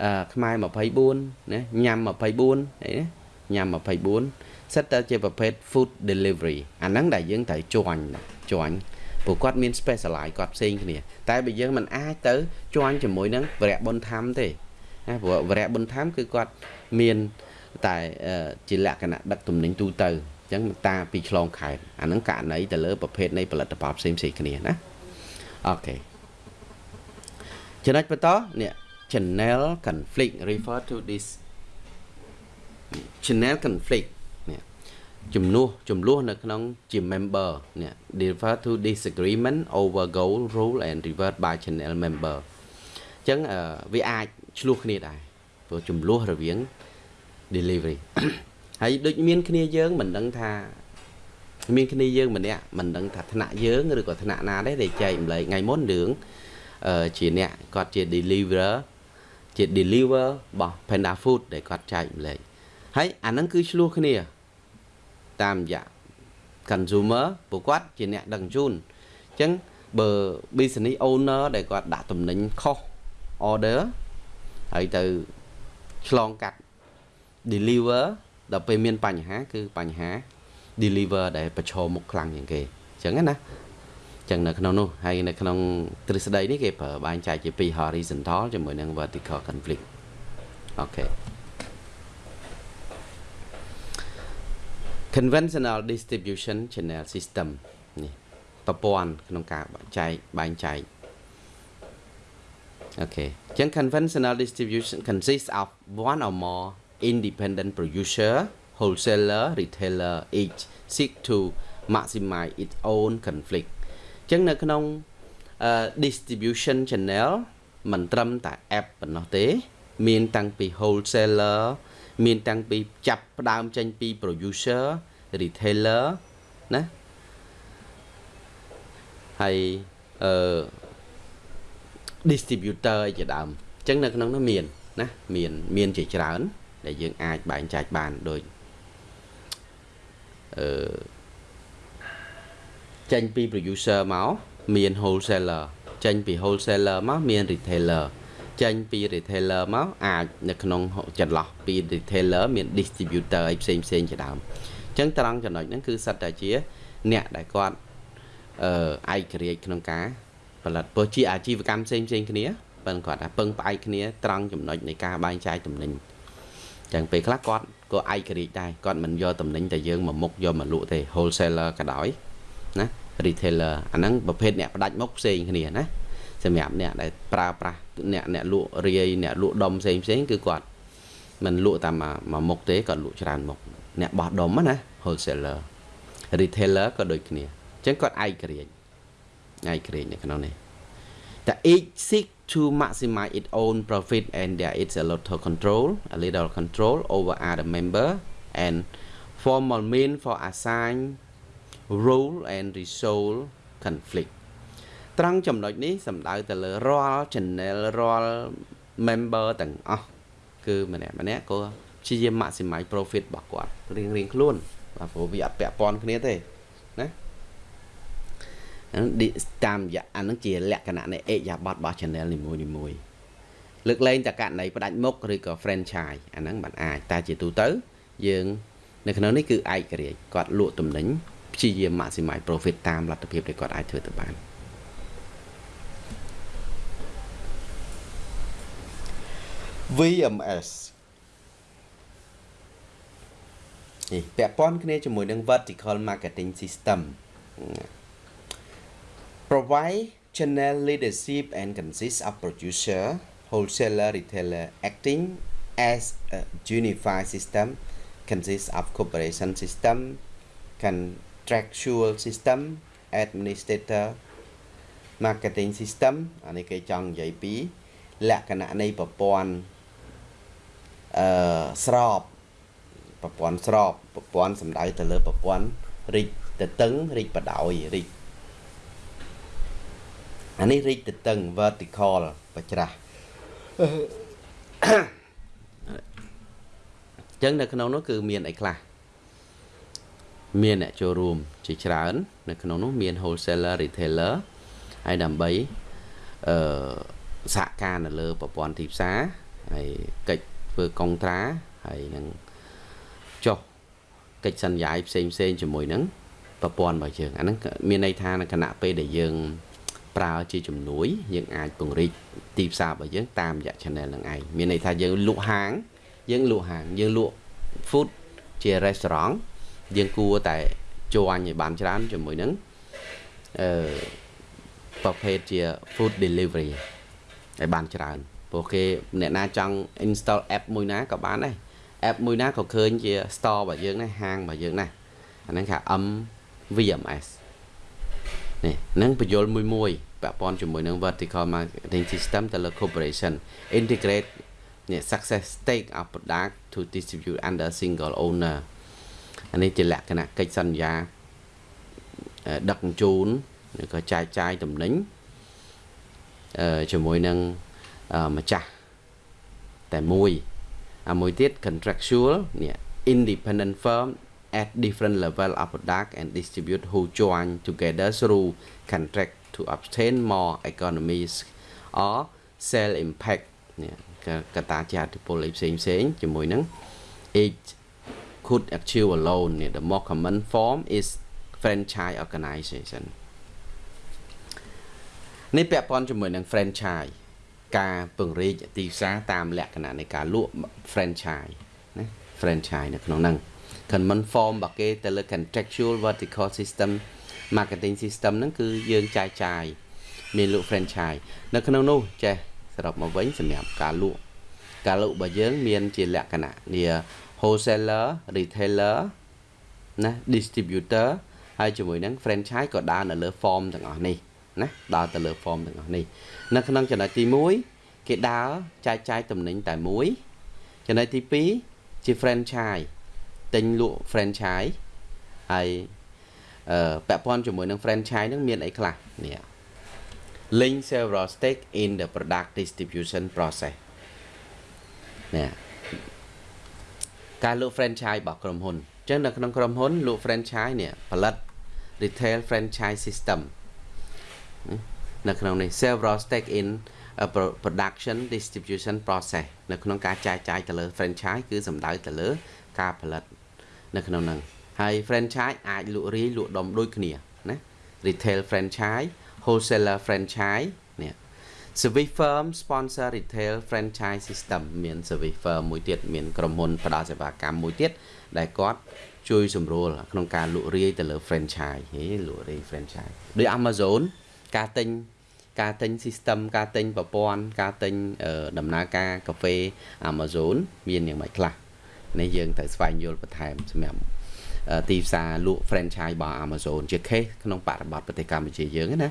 អឺខ្មែរ24ណាញ៉ាំ24អីណាញ៉ាំ24សិតតែជាប្រភេទ food delivery អាហ្នឹងដែលយើងត្រូវជួញជួញ ព្រោះគាត់មាន specialize គាត់ផ្សេងគ្នាតែបើយើងមិនអាចទៅជួញជាមួយនឹងវរៈបុណ្យធម្មទេណាព្រោះវរៈបុណ្យធម្មគឺគាត់មានតែជាលក្ខណៈដឹកទំនិញទូទៅអញ្ចឹងតាពីឆ្លងខេត្តអាហ្នឹងករណីទៅលើប្រភេទនៃផលិតផលផ្សេងផ្សេងគ្នាណាអូខេចំណុចបន្តនេះ channel conflict refer to this channel conflict នេះចំនួនចំនួននៅក្នុងជា member នេះ refer to disagreement over goal rule and revert by channel member អញ្ចឹងវាអាចឆ្លោះគ្នាដែរព្រោះចំនួនរវាង delivery ហើយដូចមានគ្នាយើងមិនដឹងថាមានគ្នាយើងម្នាក់មិនដឹងថាថ្នាក់យើងឬក៏ថ្នាក់ណាដែរដែលចែកម្លែកថ្ងៃមុនរឿងជាអ្នកគាត់ជា deliver ជា deliver របស់ Panda Food ដែលគាត់ចែកម្លែកហើយអាហ្នឹងគឺឆ្លោះគ្នា តាមរយៈ consumer ពួកគាត់ជាអ្នកដឹកជញ្ជូនអញ្ចឹងបើ business owner ដែលគាត់ដាក់តំណែងខុស order ហើយទៅឆ្លងកាត់ deliver ដល់ពេលមានបញ្ហា គឺបញ្ហា deliver ដែលប្រឈមមុខខ្លាំងជាងគេអញ្ចឹងណាចឹងនៅក្នុងនោះហើយនៅក្នុងទ្រឹស្ដីនេះគេប្រើបែងចែកជាពីរ horizontal ជាមួយនឹង vertical conflict អូខេ conventional distribution channel system នេះប្រព័ន្ធក្នុងការចែកបែងចែកអូខេអញ្ចឹង conventional distribution consists of one or more independent producer wholesaler retailer each seek to maximize its own conflict អញ្ចឹងនៅក្នុង distribution channel មិនត្រឹមតែ app ប៉ុណ្ណោះទេ មានតាំងពី wholesaler មានតាំងពីចាប់ផ្ដើមចេញពី producer retailer ណាហើយអឺ distributor អីជាដើមអញ្ចឹងនៅក្នុងនោះមានណាមានមានជាច្រើន ដែលយើងអាចបែងចែកបានដូចអឺចេញពី producer មកមាន wholesaler ចេញពី wholesaler មកមាន retailer ចេញពី retailer មកអាចនៅក្នុងចន្លោះពី retailer មាន distributor អីផ្សេងផ្សេងជាដើមអញ្ចឹងត្រង់ចំណុចហ្នឹងគឺសិតតែជា អ្នកដែលគាត់អឺឯករាជ្យក្នុងការផលិតព្រោះជាអាជីវកម្មផ្សេងផ្សេងគ្នាប៉ុន្តែគាត់ថាពឹងផ្អែកគ្នាត្រង់ចំណុចនៃការបែងចែកតំណែងចឹងពេលខ្លះគាត់ក៏ឯករាជ្យដែរគាត់មិនយកតំណែងតែយើងមកមុខយកមកលក់ទេ wholesaler ក៏ដោយណា retailer អាហ្នឹងប្រភេទអ្នកផ្ដាច់មុខផ្សេងគ្នាណា សម្រាប់អ្នកដែលប្រើប្រាស់អ្នកអ្នកលក់រាយអ្នកលក់ដុំផ្សេងផ្សេងគឺគាត់មិនលក់តាមមួយមុខទេគាត់លក់ច្រើនមុខអ្នកបោះដុំណា wholesaler retailer ក៏ដូចគ្នាអញ្ចឹងគាត់ឯករាជ្យឯករាជ្យនៅក្នុងនេះ The each seek to maximize its own profit and there is a little control a little control over other member and formal mean for assign rule and resolve conflict ត្រង់ចំណុចនេះសំដៅទៅលើរាល់ channel រាល់ member ទាំងអស់គឺម្នាក់ម្នាក់ក៏ព្យាយាម maximize profit របស់គាត់រៀងរៀងខ្លួនបាទព្រោះវាអត់ពាក់ព័ន្ធគ្នាទេណាហ្នឹងតាមរយៈអានឹងជាលក្ខណៈនៃអេយ៉ាប័តរបស់ channel នីមួយនីមួយលើកលែងតែករណីផ្ដាច់មុខឬក៏ franchise អាហ្នឹងបានអាចតែជាទូទៅយើងនៅក្នុងនេះគឺឯករាជ្យគាត់លក់ទំនិញព្យាយាម maximize profit តាមលទ្ធភាពដែលគាត់អាចធ្វើទៅបាន VMS នេះពាក់ព័ន្ធគ្នាជាមួយនឹង vertical marketing system provide channel leadership and consists of producer wholesaler retailer acting as a unified system consists of cooperation system contractual system administrator marketing system អានេះគេចង់និយាយពីលក្ខណៈនៃប្រព័ន្ធ អឺស្របប្រព័ន្ធស្របប្រព័ន្ធសំដៅទៅលើប្រព័ន្ធរិចទៅតឹងរិចបដោយរិចអានេះរិចទៅតឹង vertical បច្រាស់ចឹងនៅក្នុងនោះគឺមានអីខ្លះមានអ្នកចូលរួមជាច្រើន នៅក្នុងនោះមាន wholesaler retailer ហើយដើម្បីអឺសហការនៅលើប្រព័ន្ធទីផ្សារហើយកិច្ច ធ្វើកុងត្រាហើយនឹងចុះកិច្ចសន្យាផ្សេងផ្សេងជាមួយនឹងប្រព័ន្ធរបស់យើងអាហ្នឹងមានន័យថានៅគណៈពេលដែលយើងប្រើជាជំនួយយើងអាចពង្រីកទីផ្សាររបស់យើងតាមរយៈ channel នឹងឯងមានន័យថាយើងលក់ហាង យើងលក់ហាងយើងលក់ food ជា restaurant យើងគួរតែជួញឲ្យបានច្រើនជាមួយនឹងអឺប្រភេទជា food delivery ឲ្យបានច្រើន ព្រោះគេអ្នកណាចង់ install app មួយណាក៏បានដែរ app មួយណាក៏ឃើញជា store របស់យើងដែរហាងរបស់យើងដែរអាហ្នឹងគេ MVMS នេះនឹងបញ្យលមួយមួយពាក់ព័ន្ធជាមួយនឹង vertical marketing system ទៅលើ corporation integrate នេះ success stake of product to distribute under single owner អានេះជាលក្ខណៈកិច្ចសន្យាដឹកជញ្ជូនឬក៏ចែកចាយតំណែងអឺជាមួយនឹង ម្ចាស់តែមួយអាមួយទៀត contractual នេះ independent firm at different level of product and distribute who join together through contract to obtain more economies or sell impact នេះកត្តាជាអតិពលផ្សេងផ្សេងជាមួយនឹង each could achieve alone នេះ the more common form is franchise organization នេះពាក់ព័ន្ធជាមួយនឹង franchise ការពង្រីកទីផ្សារតាមលក្ខណៈនៃការលក់ franchise ណា franchise នៅក្នុងហ្នឹង common form របស់គេទៅលើ contractual vertical system marketing system ហ្នឹងគឺយើងចែកចាយមានលក់ franchise នៅក្នុងនោះចេះសរុបមកវិញសម្រាប់ការលក់ការលក់របស់យើងមានជាលក្ខណៈនេះ wholesaler retailer ណា distributor ហើយជាមួយនឹង franchise ក៏ដើរនៅលើ form ទាំងអស់នេះ ណាដើរទៅលើ form ទាំងអស់នេះនៅក្នុងចំណុចទី1គេដើរចែកចាយតំណែងតែមួយចំណុចទី2ជា franchise ទិញលក់ franchise ហើយអឺពាក់ព័ន្ធជាមួយនឹង franchise ហ្នឹងមានអីខ្លះនេះ link several stake in the product distribution process នេះការលក់ franchise របស់ក្រុមហ៊ុនអញ្ចឹងនៅក្នុងក្រុមហ៊ុនលក់ franchise នេះផលិត retail franchise system នៅក្នុងនេះ several stake in a production distribution process នៅក្នុងការចែកចាយទៅលើ franchise គឺសំដៅទៅលើ ការផលិត នៅក្នុងហ្នឹងហើយ franchise អាចលក់រាយលក់ដុំដូចគ្នាណា retail franchise wholesaler franchise នេះ service firm sponsor retail franchise system មាន service firm មួយទៀតមានក្រុមហ៊ុនផ្ដល់សេវាកម្មមួយទៀតដែលគាត់ជួយសម្រួលក្នុងការលក់រាយទៅលើ franchise ហេលក់រាយ franchise ដូច Amazon ការទិញការទិញ system ការទិញប្រព័ន្ធការទិញដំណើរការកាហ្វេ Amazon មានយ៉ាងម៉េចខ្លះនេះយើងត្រូវស្វែងយល់បន្ថែមសម្រាប់ទីផ្សារលក់ franchise របស់ Amazon ជា case ក្នុងបរិបទប្រទេសកម្ពុជាយើងណា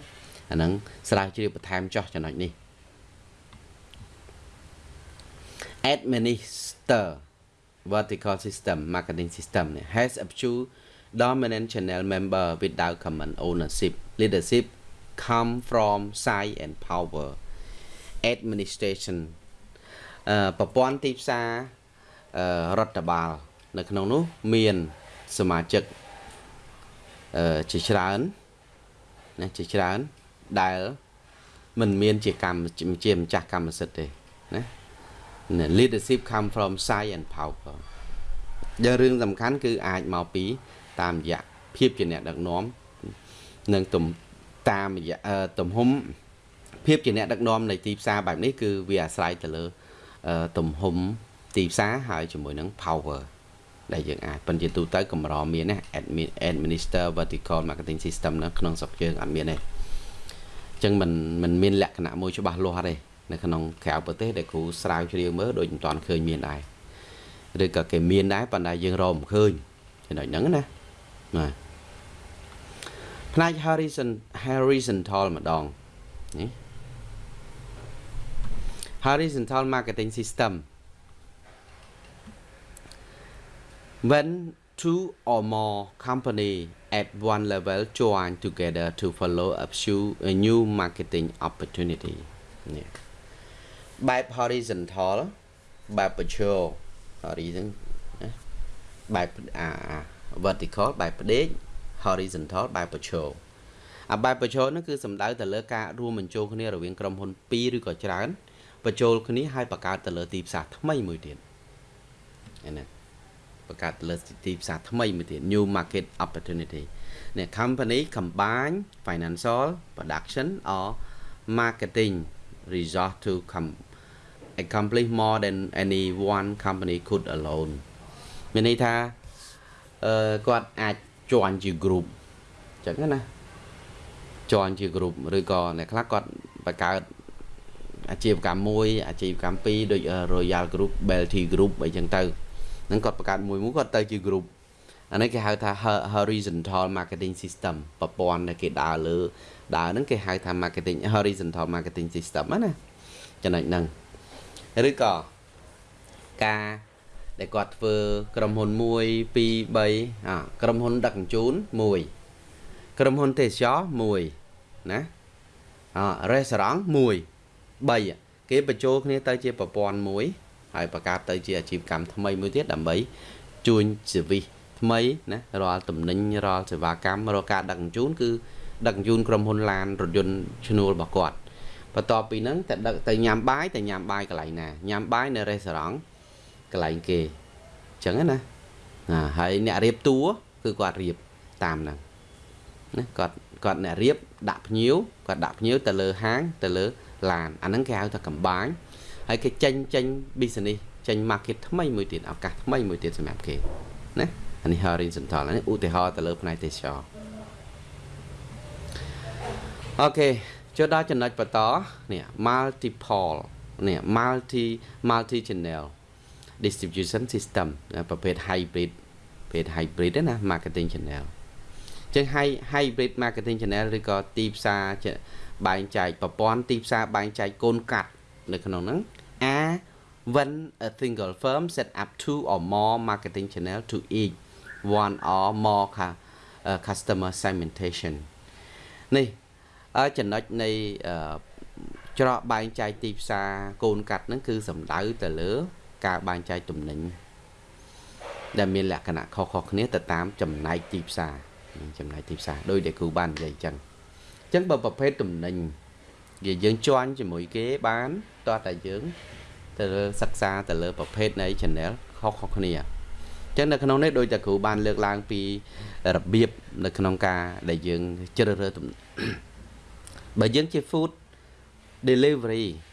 អាហ្នឹងស្រាវជ្រាវបន្ថែមចោះចំណុចនេះ administer vertical system marketing system has a few dominant channel member without common ownership leadership come from size and power administration អឺប្រព័ន្ធទីផ្សាររដ្ឋបាល នៅក្នុងនោះមាន សមាជិកអឺជាច្រើនណាជាច្រើនដែលមិនមានជាកម្មជាម្ចាស់កម្មសិទ្ធិទេណា leadership come from size and power ដែលរឿងសំខាន់គឺអាចមកពី តាមរយៈភាពជាអ្នកដឹកនាំនិងទំ តាមរយៈទំហំភាពជាអ្នកដឹកនាំនៃទីផ្សារបែបនេះគឺវាអាស្រ័យទៅលើទំហំទីផ្សារហើយជាមួយនឹង power ដែលយើងអាចប៉ុន្តែទូទៅកម្រមានណា administer vertical marketing system នៅក្នុងស្រុកយើងអត់មានទេអញ្ចឹងมันมันមានលក្ខណៈមួយច្បាស់លាស់ទេនៅក្នុងក្រៅប្រទេសដែលគ្រូស្រាវជ្រាវមើលដូចមិនទាន់ឃើញមានដែរឬក៏គេមានដែរប៉ុន្តែយើងរកមិនឃើញចំណុចហ្នឹងណាបាទ ផ្នែក horizon horizontal ម្ដងនេះ horizontal marketing system when two or more company at one level join together to follow up a new marketing opportunity នេះបែប horizontal បែប vertical horizon បែបអា vertical បែបផ្ដេក horizontal បែប vertical អាបែប vertical នោះគឺសំដៅទៅលើការរួមបញ្ចូលគ្នារវាងក្រុមហ៊ុន2ឬក៏ច្រើនបញ្ចូលគ្នាឲ្យបង្កើតទៅលើទីផ្សារថ្មីមួយទៀតណាបង្កើតទៅលើទីផ្សារថ្មីមួយទៀត new market opportunity នេះ company combine financial production or marketing resource to come accomplish more than any one company could alone មានន័យថាអឺគាត់អាច ជាន់ជា group អញ្ចឹងណាជាន់ជា group ឬក៏អ្នកខ្លះគាត់បង្កើតអាជីវកម្មមួយអាជីវកម្មពីរដូច Royal Group Belty Group អីចឹងទៅហ្នឹងគាត់បង្កើតមួយមួយគាត់ទៅជា group អានេះគេហៅថា horizontal marketing system ប្រព័ន្ធដែលគេដើរលើដើរហ្នឹងគេហៅថា marketing horizontal marketing system ណាចំណុចហ្នឹងឬក៏ការ ដែលគាត់ធ្វើក្រុមហ៊ុន1 2 3អាក្រុមហ៊ុនដឹកជញ្ជូន1ក្រុមហ៊ុនទេសចរ1ណាអរេស្តរ៉ង់1 3គេបញ្ចូលគ្នាទៅជាប្រព័ន្ធមួយហើយបង្កើតទៅជាអាជីវកម្មថ្មីមួយទៀតដើម្បីជួញសេវីសថ្មីណារាល់តំណែងរាល់សេវាកម្មរាល់ការដឹកជញ្ជូនគឺដឹកជញ្ជូនក្រុមហ៊ុនឡានរថយន្តឈ្នួលរបស់គាត់បន្ទាប់ពីហ្នឹងតែដឹកទៅញ៉ាំបាយតែញ៉ាំបាយកន្លែងណាញ៉ាំបាយនៅរេស្តូរ៉ង់ កន្លែងគេអញ្ចឹងណាណាហើយអ្នករៀបតួគឺគាត់រៀបតាមហ្នឹងណាគាត់គាត់អ្នករៀបដាក់ភ្ញៀវគាត់ដាក់ភ្ញៀវទៅលើហាងទៅលើឡានអាហ្នឹងគេហៅថាកំបាញហើយគេចេញចេញ business ចេញ market ថ្មីមួយទៀតឱកាសថ្មីមួយទៀតសម្រាប់គេណាអានេះ horizontal នេះឧទាហរណ៍ទៅលើផ្នែកទេសចរអូខេចូលដល់ចំណុចបន្តនេះ multiple នេះ multi multi channel distribution system ប្រភេទ hybrid ប្រភេទ hybrid ណា marketing channel ចឹង hybrid marketing channel ឬក៏ទីផ្សារបែងចែកប្រព័ន្ធទីផ្សារបែងចែកកូនកាត់នៅក្នុងហ្នឹង A when a single firm set up two or more marketing channel to each one or more customer segmentation នេះចំណុចនៃច្រកបែងចែកទីផ្សារកូនកាត់ហ្នឹងគឺសំដៅទៅលើ ការបែងចែកទំនិញដែលមានលក្ខណៈខុសៗគ្នាទៅតាមចំណែកទីផ្សារចំណែកទីផ្សារដោយដែលគ្រូបាននិយាយអញ្ចឹងអញ្ចឹងបើប្រភេទទំនិញវាយើងជន់ជាមួយគេបានតោះតែយើងទៅលើសិក្សាទៅលើប្រភេទនៃ channel ខុសៗគ្នាអញ្ចឹងនៅក្នុងនេះដូចតែគ្រូបានលើកឡើងពីរបៀបនៅក្នុងការដែលយើងជ្រើសរើសបើយើងជា food delivery ដឹក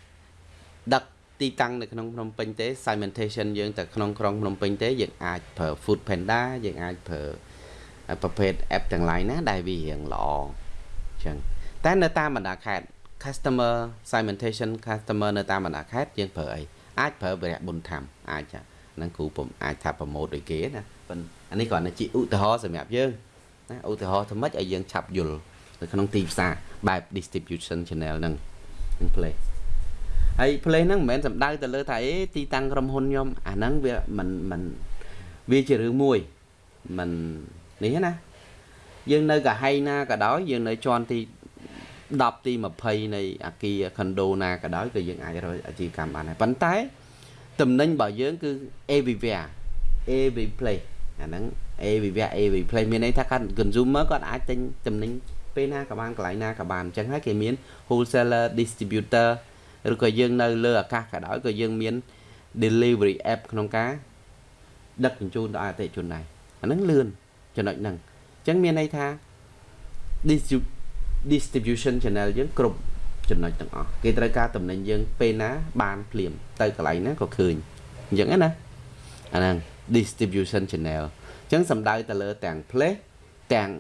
ទីតាំងនៅក្នុងភ្នំពេញទេ segmentation យើងទៅក្នុងក្រុងភ្នំពេញទេយើងអាចប្រើ Food Panda យើងអាចប្រើប្រភេទ app ទាំង lain ណាដែលវារៀងល្អអញ្ចឹងតែនៅតាមបណ្ដាខេត្ត customer segmentation customer នៅតាមបណ្ដាខេត្តយើងប្រើអីអាចប្រើវរៈបុណ្យធម្មអាចហ្នឹងគ្រូពុំអាចថាប្រម៉ូតដូចគេណាប៉ុន្តែអានេះគ្រាន់តែជាឧទាហរណ៍សម្រាប់យើងណាឧទាហរណ៍ធ្វើម៉េចឲ្យយើងឆាប់យល់នៅក្នុងទីផ្សារបែប distribution channel ហ្នឹងនឹង play ហើយ play ហ្នឹងមិនមែនសំដៅទៅលើថាអេទីតាំងក្រុមហ៊ុនខ្ញុំអាហ្នឹងវាមិនមិនវាជារឿងមួយមិននេះណាយើងនៅកាហៃណាក៏ដោយយើងនៅជាន់ទី10ទី20នៃអាគារ condo ណាក៏ដោយក៏យើងអាចរកអាជីវកម្មបានដែរប៉ុន្តែតំណែងរបស់យើងគឺ everywhere every place អាហ្នឹង everywhere every place មានន័យថាគាត់ consumer គាត់អាចទិញតំណែងពេលណាក៏បានកន្លែងណាក៏បានអញ្ចឹងហើយគេមាន wholesaler distributor ឬក៏យើងនៅលើអាកាសក៏ដោយក៏យើងមាន delivery app ក្នុងការដឹកជញ្ជូនដល់អតិថិជនដែរអាហ្នឹងលឿនចំណុចហ្នឹងអញ្ចឹងមានន័យថា distribution channel យើងគ្រប់ចំណុចទាំងអស់គេត្រូវការតំណែងយើងពេលណាបានភ្លាមទៅកន្លែងណាក៏ឃើញអញ្ចឹងណាអាហ្នឹង distribution channel អញ្ចឹងសំដៅទៅលើទាំង place ទាំង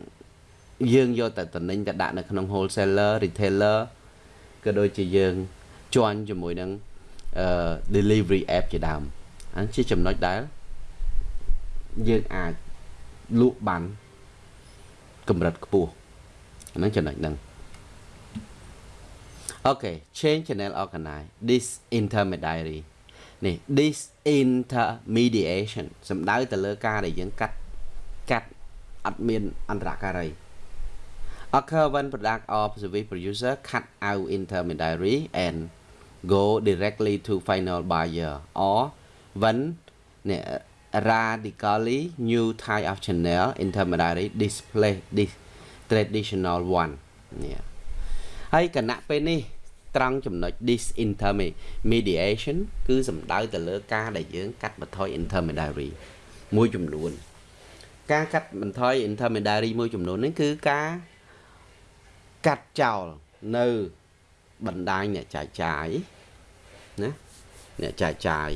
យើងយកតែតំណែងទៅដាក់នៅក្នុង wholesaler retailer ក៏ដូចជាយើង ជន់ជាមួយនឹងអឺ delivery app ជាដើមអានេះជាចំណុចដែលយើងអាចលក់បានកម្រិតខ្ពស់អាហ្នឹងចំណុចហ្នឹងអូខេ change channel organize this intermediary នេះ this intermediation សំដៅទៅលើការដែលយើងកាត់កាត់អត់មានអន្តរការី occur when product or service producer cut out intermediary and go directly to final buyer or when radically new type of channel intermediary display this traditional one នេះហើយគណៈពេលនេះត្រង់ចំណុច disintermediation គឺសំដៅទៅលើការដែលយើងកាត់បន្ថយ intermediary មួយចំនួន ការកាត់បន្ថយ intermediary មួយចំនួននេះគឺការកាត់ចោលនៅ បណ្ដាញអ្នកចែកចាយណាអ្នកចែកចាយ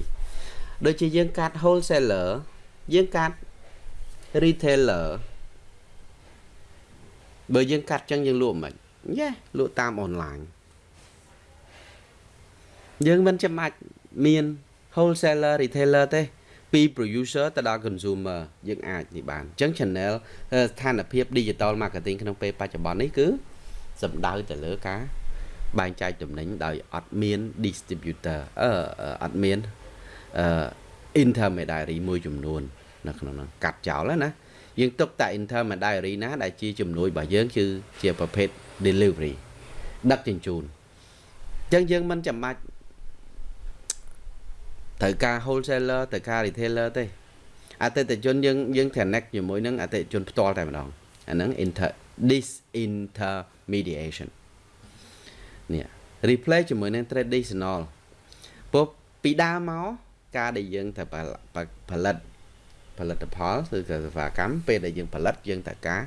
ដូចជាយើងកាត់ wholesaler យើងកាត់ retailer បើយើងកាត់ចឹងយើងលក់មិនយេលក់តាមអនឡាញយើងមិនចាំបាច់មាន wholesaler retailer ទេពី producer ទៅដល់ consumer យើងអាចនេះបានអញ្ចឹង channel ស្ថានភាព digital marketing ក្នុងពេលបច្ចុប្បន្ននេះគឺសំដៅទៅលើការ បែងចែកទំនិញដោយអត់មាន distributor អឺអត់មានអឺ intermediary មួយចំនួន នៅក្នុងនោះកាត់ចោលណាយើងទុកតែ intermediary ណា ដែលជាជំនួយរបស់យើងគឺជាប្រភេទ delivery ដឹកជញ្ជូនអញ្ចឹងយើងមិនចាំបាច់ត្រូវការ wholesaler ត្រូវការ retailer ទេអតិថិជនយើងយើង connect ជាមួយនឹងអតិថិជនផ្ទាល់តែម្ដងអាហ្នឹង inter disintermediation នេះ replace ជាមួយនឹង traditional ពុះពីដើមមកការដែលយើងត្រូវផលិតផលិតផលគឺសេវាកម្មពេលដែលយើងផលិតយើងត្រូវការ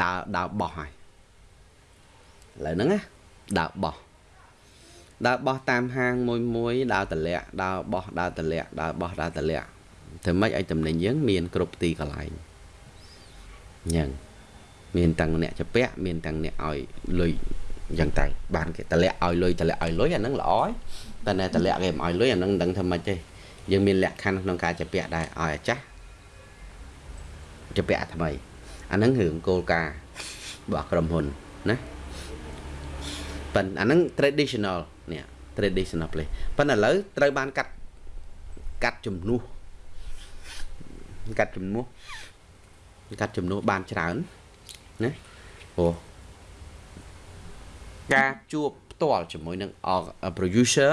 ដើរដើរបោះហើយឥឡូវហ្នឹងណាដើរបោះដើរបោះតាមហាងមួយមួយដើរតម្លាក់ដើរបោះដើរតម្លាក់ដើរបោះដើរតម្លាក់ធ្វើម៉េចឲ្យតំណែងយើងមានគ្រប់ទីកន្លែងអញ្ចឹងមានទាំងអ្នកចាពាក់មានទាំងអ្នកឲ្យលុយ អញ្ចឹងតែបានគេតម្លាក់ឲ្យលុយតម្លាក់ឲ្យលុយអាហ្នឹងល្អហើយតែតែតម្លាក់គេមិនឲ្យលុយអាហ្នឹងមិនដឹងធ្វើម៉េចទេយើងមានលក្ខខណ្ឌក្នុងការចាពាក់ដែរឲ្យអាចាស់ចាពាក់ថ្មីអាហ្នឹងរឿងគោលការណ៍របស់ក្រុមហ៊ុនណាប៉ុន្តែអាហ្នឹង traditional នេះ traditional place ប៉ុន្តែឥឡូវត្រូវបានកាត់កាត់ជំនួសកាត់ជំនួសកាត់ជំនួសបានច្រើនណាព្រោះ ការជួបផ្ទាល់ជាមួយនឹង producer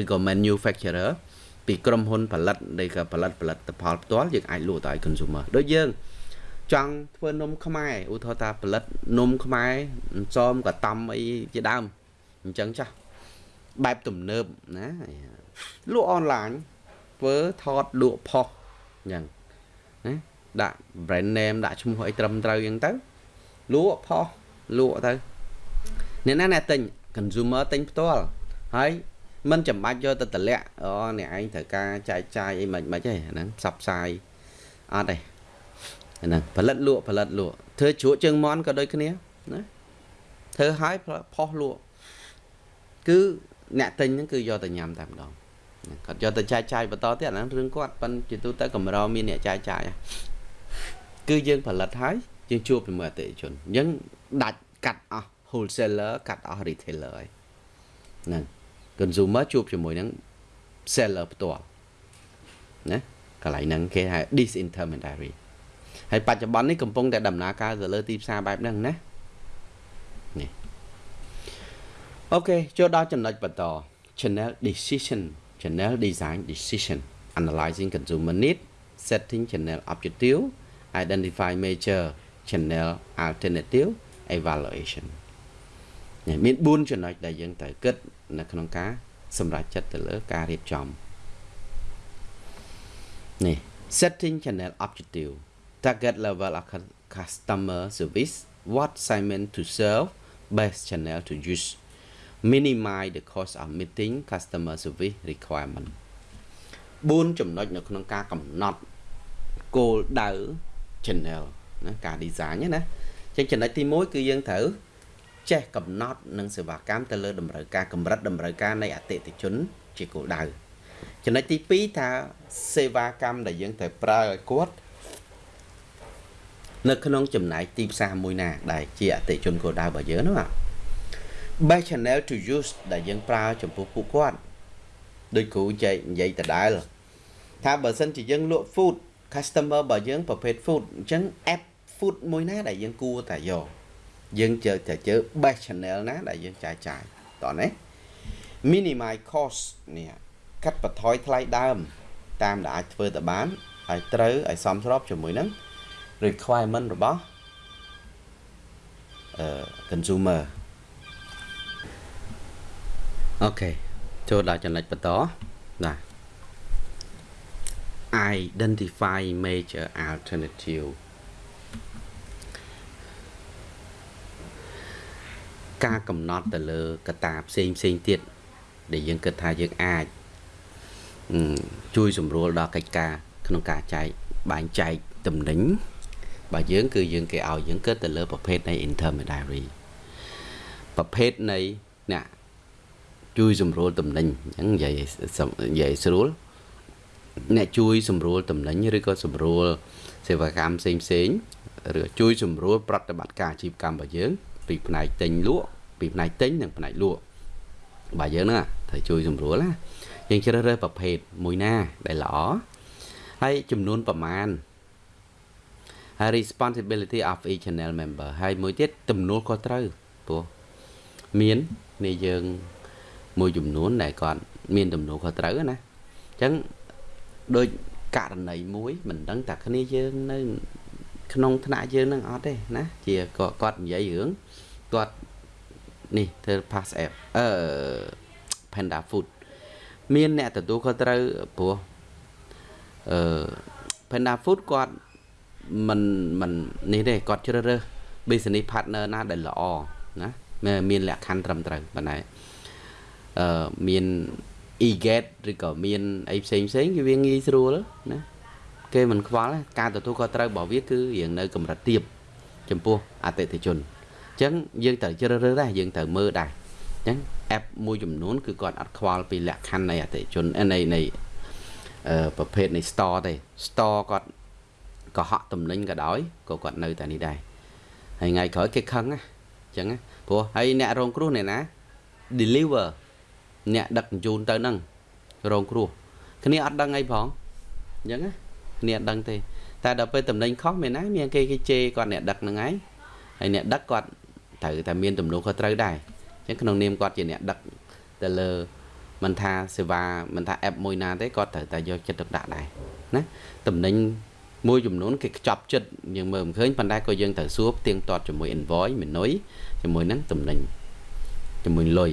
ឬក៏ manufacturer ពីក្រុមហ៊ុនផលិតដែលក៏ផលិតផលិតផលផ្ទាល់យើងអាចលក់ទៅឲ្យ consumer ដូចយើងចង់ធ្វើនំខ្មែរឧទាហរណ៍ថាផលិតនំខ្មែរសំកតំអីជាដើមអញ្ចឹងចាស់បែបទំនើបណាលក់អនឡាញធ្វើថតលក់ផុសអញ្ចឹងណាដាក់ brand name ដាក់ឈ្មោះអីត្រឹមត្រូវអញ្ចឹងទៅលក់ផុសលក់ទៅ អ្នកណាអ្នកទិញ consumer ទិញផ្ទាល់ហើយមិនចាំបាច់យកទៅតម្លាក់អូអ្នកឯងត្រូវការចែកចាយអីមិនមិនទេហ្នឹងផ្សព្វផ្សាយអត់ទេហ្នឹងផលិតលក់ផលិតលក់ធ្វើជ្រក់ជើងមន់ក៏ដូចគ្នាណាធ្វើឲ្យផុសលក់គឺអ្នកទិញហ្នឹងគឺយកទៅញ៉ាំតែម្ដងគាត់យកទៅចែកចាយបន្តទៀតអាហ្នឹងរឿងគាត់ប៉ិនជាទូទៅកម្រមានអ្នកចែកចាយគឺយើងផលិតហើយយើងជួបជាមួយអតិថិជនអញ្ចឹងដាច់កាត់អស់ wholesaler កាត់អស់ retailer ហើយហ្នឹង consumer ជួបជាមួយនឹង seller ផ្ទាល់ណាកន្លែងហ្នឹងគេហៅ disintermediary ហើយបច្ចុប្បន្ននេះកំពុងតែដំណើរការទៅលើទីផ្សារបែបហ្នឹងណានេះអូខេចូលដល់ចំណុចបន្ត channel decision channel design decision analyzing consumer need setting channel objective identify major channel alternative evaluation មាន4ចំណុចដែលយើងត្រូវគិតនៅក្នុងការសម្រេចចិត្តទៅលើការរៀបចំនេះ setting channel objective target level of customer service what segment to serve best channel to use minimize the cost of meeting customer service requirement 4ចំណុចនៅក្នុងការកំណត់គោលដៅ channel ណាការ design ណាអញ្ចឹងចំណុចទី1គឺយើងត្រូវ ចេះកំណត់និងសេវាកម្មទៅលើតម្រូវការកម្រិតតម្រូវការនៃអតិថិជន ជាគោលដៅចំណុចទី2ថាសេវាកម្មដែលយើងត្រូវប្រើឲ្យគាត់នៅក្នុងចំណែកទីផ្សារមួយណា ដែលជាអតិថិជនគោលដៅរបស់យើងហ្នឹង best channel to use ដែលយើងប្រើចំពោះពួកគាត់ដូចគ្រូចែកនិយាយដដែលថាបើសិនជាយើងលក់ food customer របស់យើងប្រភេទ food អញ្ចឹង app food មួយណាដែលយើងគួរតែយក យើងជើតែជើ best channel ណាដែលយើងចាយចាយតោះណា minimize cost នេះកាត់បន្ថយថ្លៃដើម តាមដែលអាចធ្វើទៅបានហើយត្រូវឲ្យសមស្របជាមួយនឹង requirement របស់អឺ consumer អូខេចូលដល់ចំណុចបន្តណា identify major alternative ការកំណត់ទៅលើកត្តាផ្សេងផ្សេងទៀតដែលយើងគិតថាយើងអាចជួយសម្រួលដល់កិច្ចការក្នុងការចែកបែងចែកតំណែងបើយើងគឺយើងគេឲ្យយើងគិតទៅលើប្រភេទនៃ intermediary ប្រភេទនៃអ្នកជួយសម្រួលតំណែងអញ្ចឹងនិយាយនិយាយស្រួលអ្នកជួយសម្រួលតំណែងឬក៏សម្រួលសេវាកម្មផ្សេងផ្សេងឬជួយសម្រួលប្រតិបត្តិការអាជីវកម្មរបស់យើង ពីផ្នែកទិញលក់ពីផ្នែកទិញនិងផ្នែកលក់បាទយើងហ្នឹងត្រូវជួយសម្រួលណាយើងជ្រើសរើសប្រភេទមួយណាដែលល្អហើយចំនួនប្រមាណហើយ responsibility of each channel member ហើយមួយទៀតទំនួលខុសត្រូវព្រោះមាននេះយើងមួយចំនួនដែលគាត់មានទំនួលខុសត្រូវណាអញ្ចឹងដូចករណីមួយមិនដឹងតែគ្នាយើងនៅ ក្នុងថ្នាក់យើងនឹងអត់ទេណាជាគាត់និយាយរឿង គាត់នេះធ្វើ pass app អឺ Panda Food មានអ្នកទទួលខុសត្រូវព្រោះអឺ Panda Food គាត់មិនមិននេះទេគាត់ជ្រើសរើស business partner ណាដែលល្អណាមានលក្ខខណ្ឌត្រឹមត្រូវប៉ុន្តែអឺមាន e-gate ឬក៏មានអីផ្សេងផ្សេងគឺវាងាយស្រួលណាគេមិនខ្វល់ការទទួលខុសត្រូវរបស់វាគឺរៀងនៅកម្រិតទាបចំពោះអតិថិជនអញ្ចឹងយើងត្រូវជ្រើសរើសដែរយើងត្រូវមើលដែរអញ្ចឹង app មួយចំនួនគឺគាត់អត់ខ្វល់ពីលក្ខខណ្ឌនៃអតិថិជននៃនៃអឺប្រភេទនៃ store ទេ store គាត់កុហកតំណែងក៏ដោយក៏គាត់នៅតែនេះដែរហើយថ្ងៃក្រោយគេខឹងណាអញ្ចឹងព្រោះហើយអ្នករងគ្រោះអ្នកណា deliver អ្នកដឹកជញ្ជូនទៅហ្នឹងរងគ្រោះគ្នាអត់ដឹងអីផងអញ្ចឹងណាគ្នាអត់ដឹងទេតែដល់ពេលតំណែងខុសមានណាមានគេគេជេរគាត់អ្នកដឹកហ្នឹងឯងហើយអ្នកដឹកគាត់ ត្រូវតែមានទំនួលខុសត្រូវដែរអញ្ចឹងក្នុងនាមគាត់ជាអ្នកដឹកទៅលើមិនថាសេវាមិនថា app មួយណាទេគាត់ត្រូវតែយកចិត្តទុកដាក់ដែរណាតំណែងមួយចំនួនគេខ្ចប់ចិត្តយើងមើលមិនឃើញប៉ុន្តែក៏យើងត្រូវសួរផ្ទៀងទាត់ជាមួយ invoice មីនុយជាមួយនឹងតំណែងជាមួយលុយ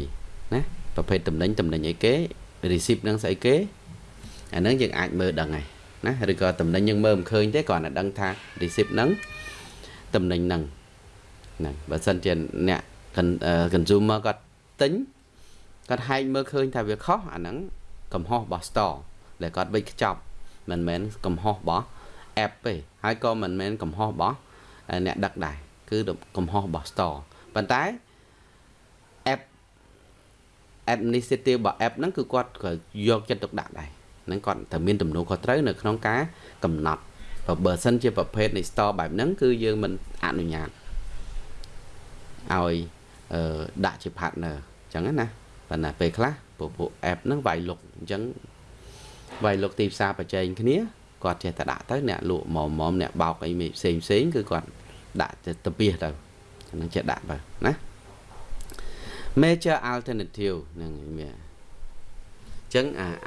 ណាប្រភេទតំណែងតំណែងអីគេ receipt នឹងស្អីគេអាហ្នឹងយើងអាចមើលដឹងហើយណាឬក៏តំណែងយើងមើលមិនឃើញទេគ្រាន់តែដឹងថា receipt ហ្នឹងតំណែងហ្នឹង ហ្នឹងបើសិនជាអ្នក consumer គាត់ទិញគាត់ហែកមើលឃើញថាវាខុសអាហ្នឹងកំហុសរបស់ store ដែលគាត់វិចខ្ចប់មិនមែនកំហុសរបស់ app ទេហើយក៏មិនមែនកំហុសរបស់អ្នកដឹកដែរគឺកំហុសរបស់ store ប៉ុន្តែ app administrative របស់ app ហ្នឹងគឺគាត់ក៏យកចិត្តទុកដាក់ដែរហ្នឹងគាត់តែមានទំនួលខុសត្រូវនៅក្នុងការកំណត់បើសិនជាប្រភេទនៃ store បែបហ្នឹងគឺយើងមិនអនុញ្ញាត ឲ្យអឺដាក់ជា partner អញ្ចឹងណាប៉ុន្តែពេលខ្លះពួកពួក app ហ្នឹងវាយលុកអញ្ចឹងវាយលុកទីផ្សារបច្ចេកគ្នាគាត់ចេះតែដាក់ទៅអ្នកលក់មុំមុំអ្នកបោកអីផ្សេងផ្សេងគឺគាត់ដាក់ទៅពីទៅហ្នឹងចេះដាក់ទៅណា major alternative ហ្នឹងមានចឹង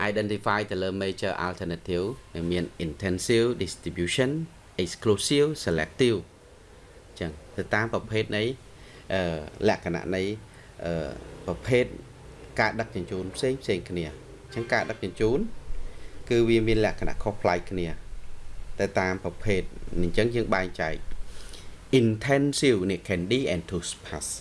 identify ទៅលើ major alternative មាន intensive distribution exclusive selective ចឹងទៅតាមប្រភេទនៃអឺ លក្ខណៈនៃអឺប្រភេទការដឹកជញ្ជូនផ្សេងផ្សេងគ្នាចឹងការដឹកជញ្ជូន គឺវាមានលក្ខណៈខុសប្លែកគ្នាទៅតាមប្រភេទអញ្ចឹងយើងបែងចែក intensive នេះ candy and toothpaste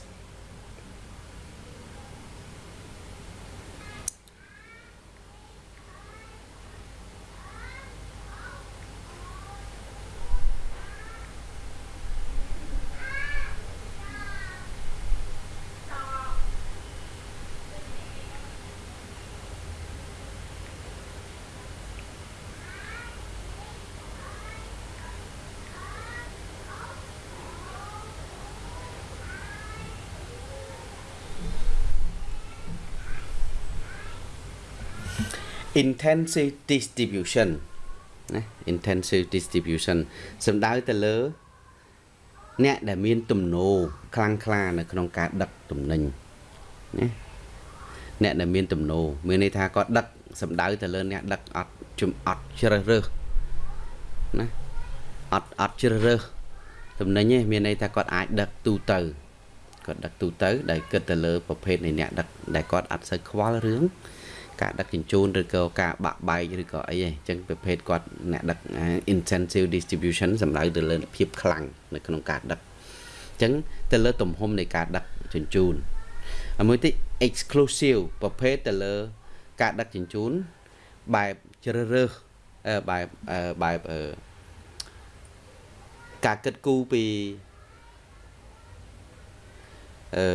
intensive distribution ណា intensive distribution សំដៅទៅលើ អ្នកដែលមានទំនោរខ្លាំងក្លានៅក្នុងការដឹកទំនិញណាអ្នកដែលមានទំនោរមានន័យថាគាត់ដឹកសំដៅទៅលើអ្នកដឹកអត់ជំអត់ជ្រើសរើសណាអត់អត់ជ្រើសរើសទំនិញទេមានន័យថាគាត់អាចដឹកទូទៅគាត់ដឹកទូទៅ ដែលគិតទៅលើប្រភេទនៃអ្នកដឹកដែលគាត់អត់សូវខ្វល់រឿង ការដឹកជញ្ជូនឬក៏ការបាក់បែកឬក៏អីហ្នឹងអញ្ចឹងប្រភេទគាត់អ្នកដឹក intensive distribution សំដៅទៅលើភាពខ្លាំងនៅក្នុងការដឹកអញ្ចឹងទៅលើទំហំនៃការដឹកជញ្ជូនមួយទៀត exclusive ប្រភេទទៅលើការដឹកជញ្ជូនបែបជ្រើសរើសបែបបែបការគិតគូរពីអឺ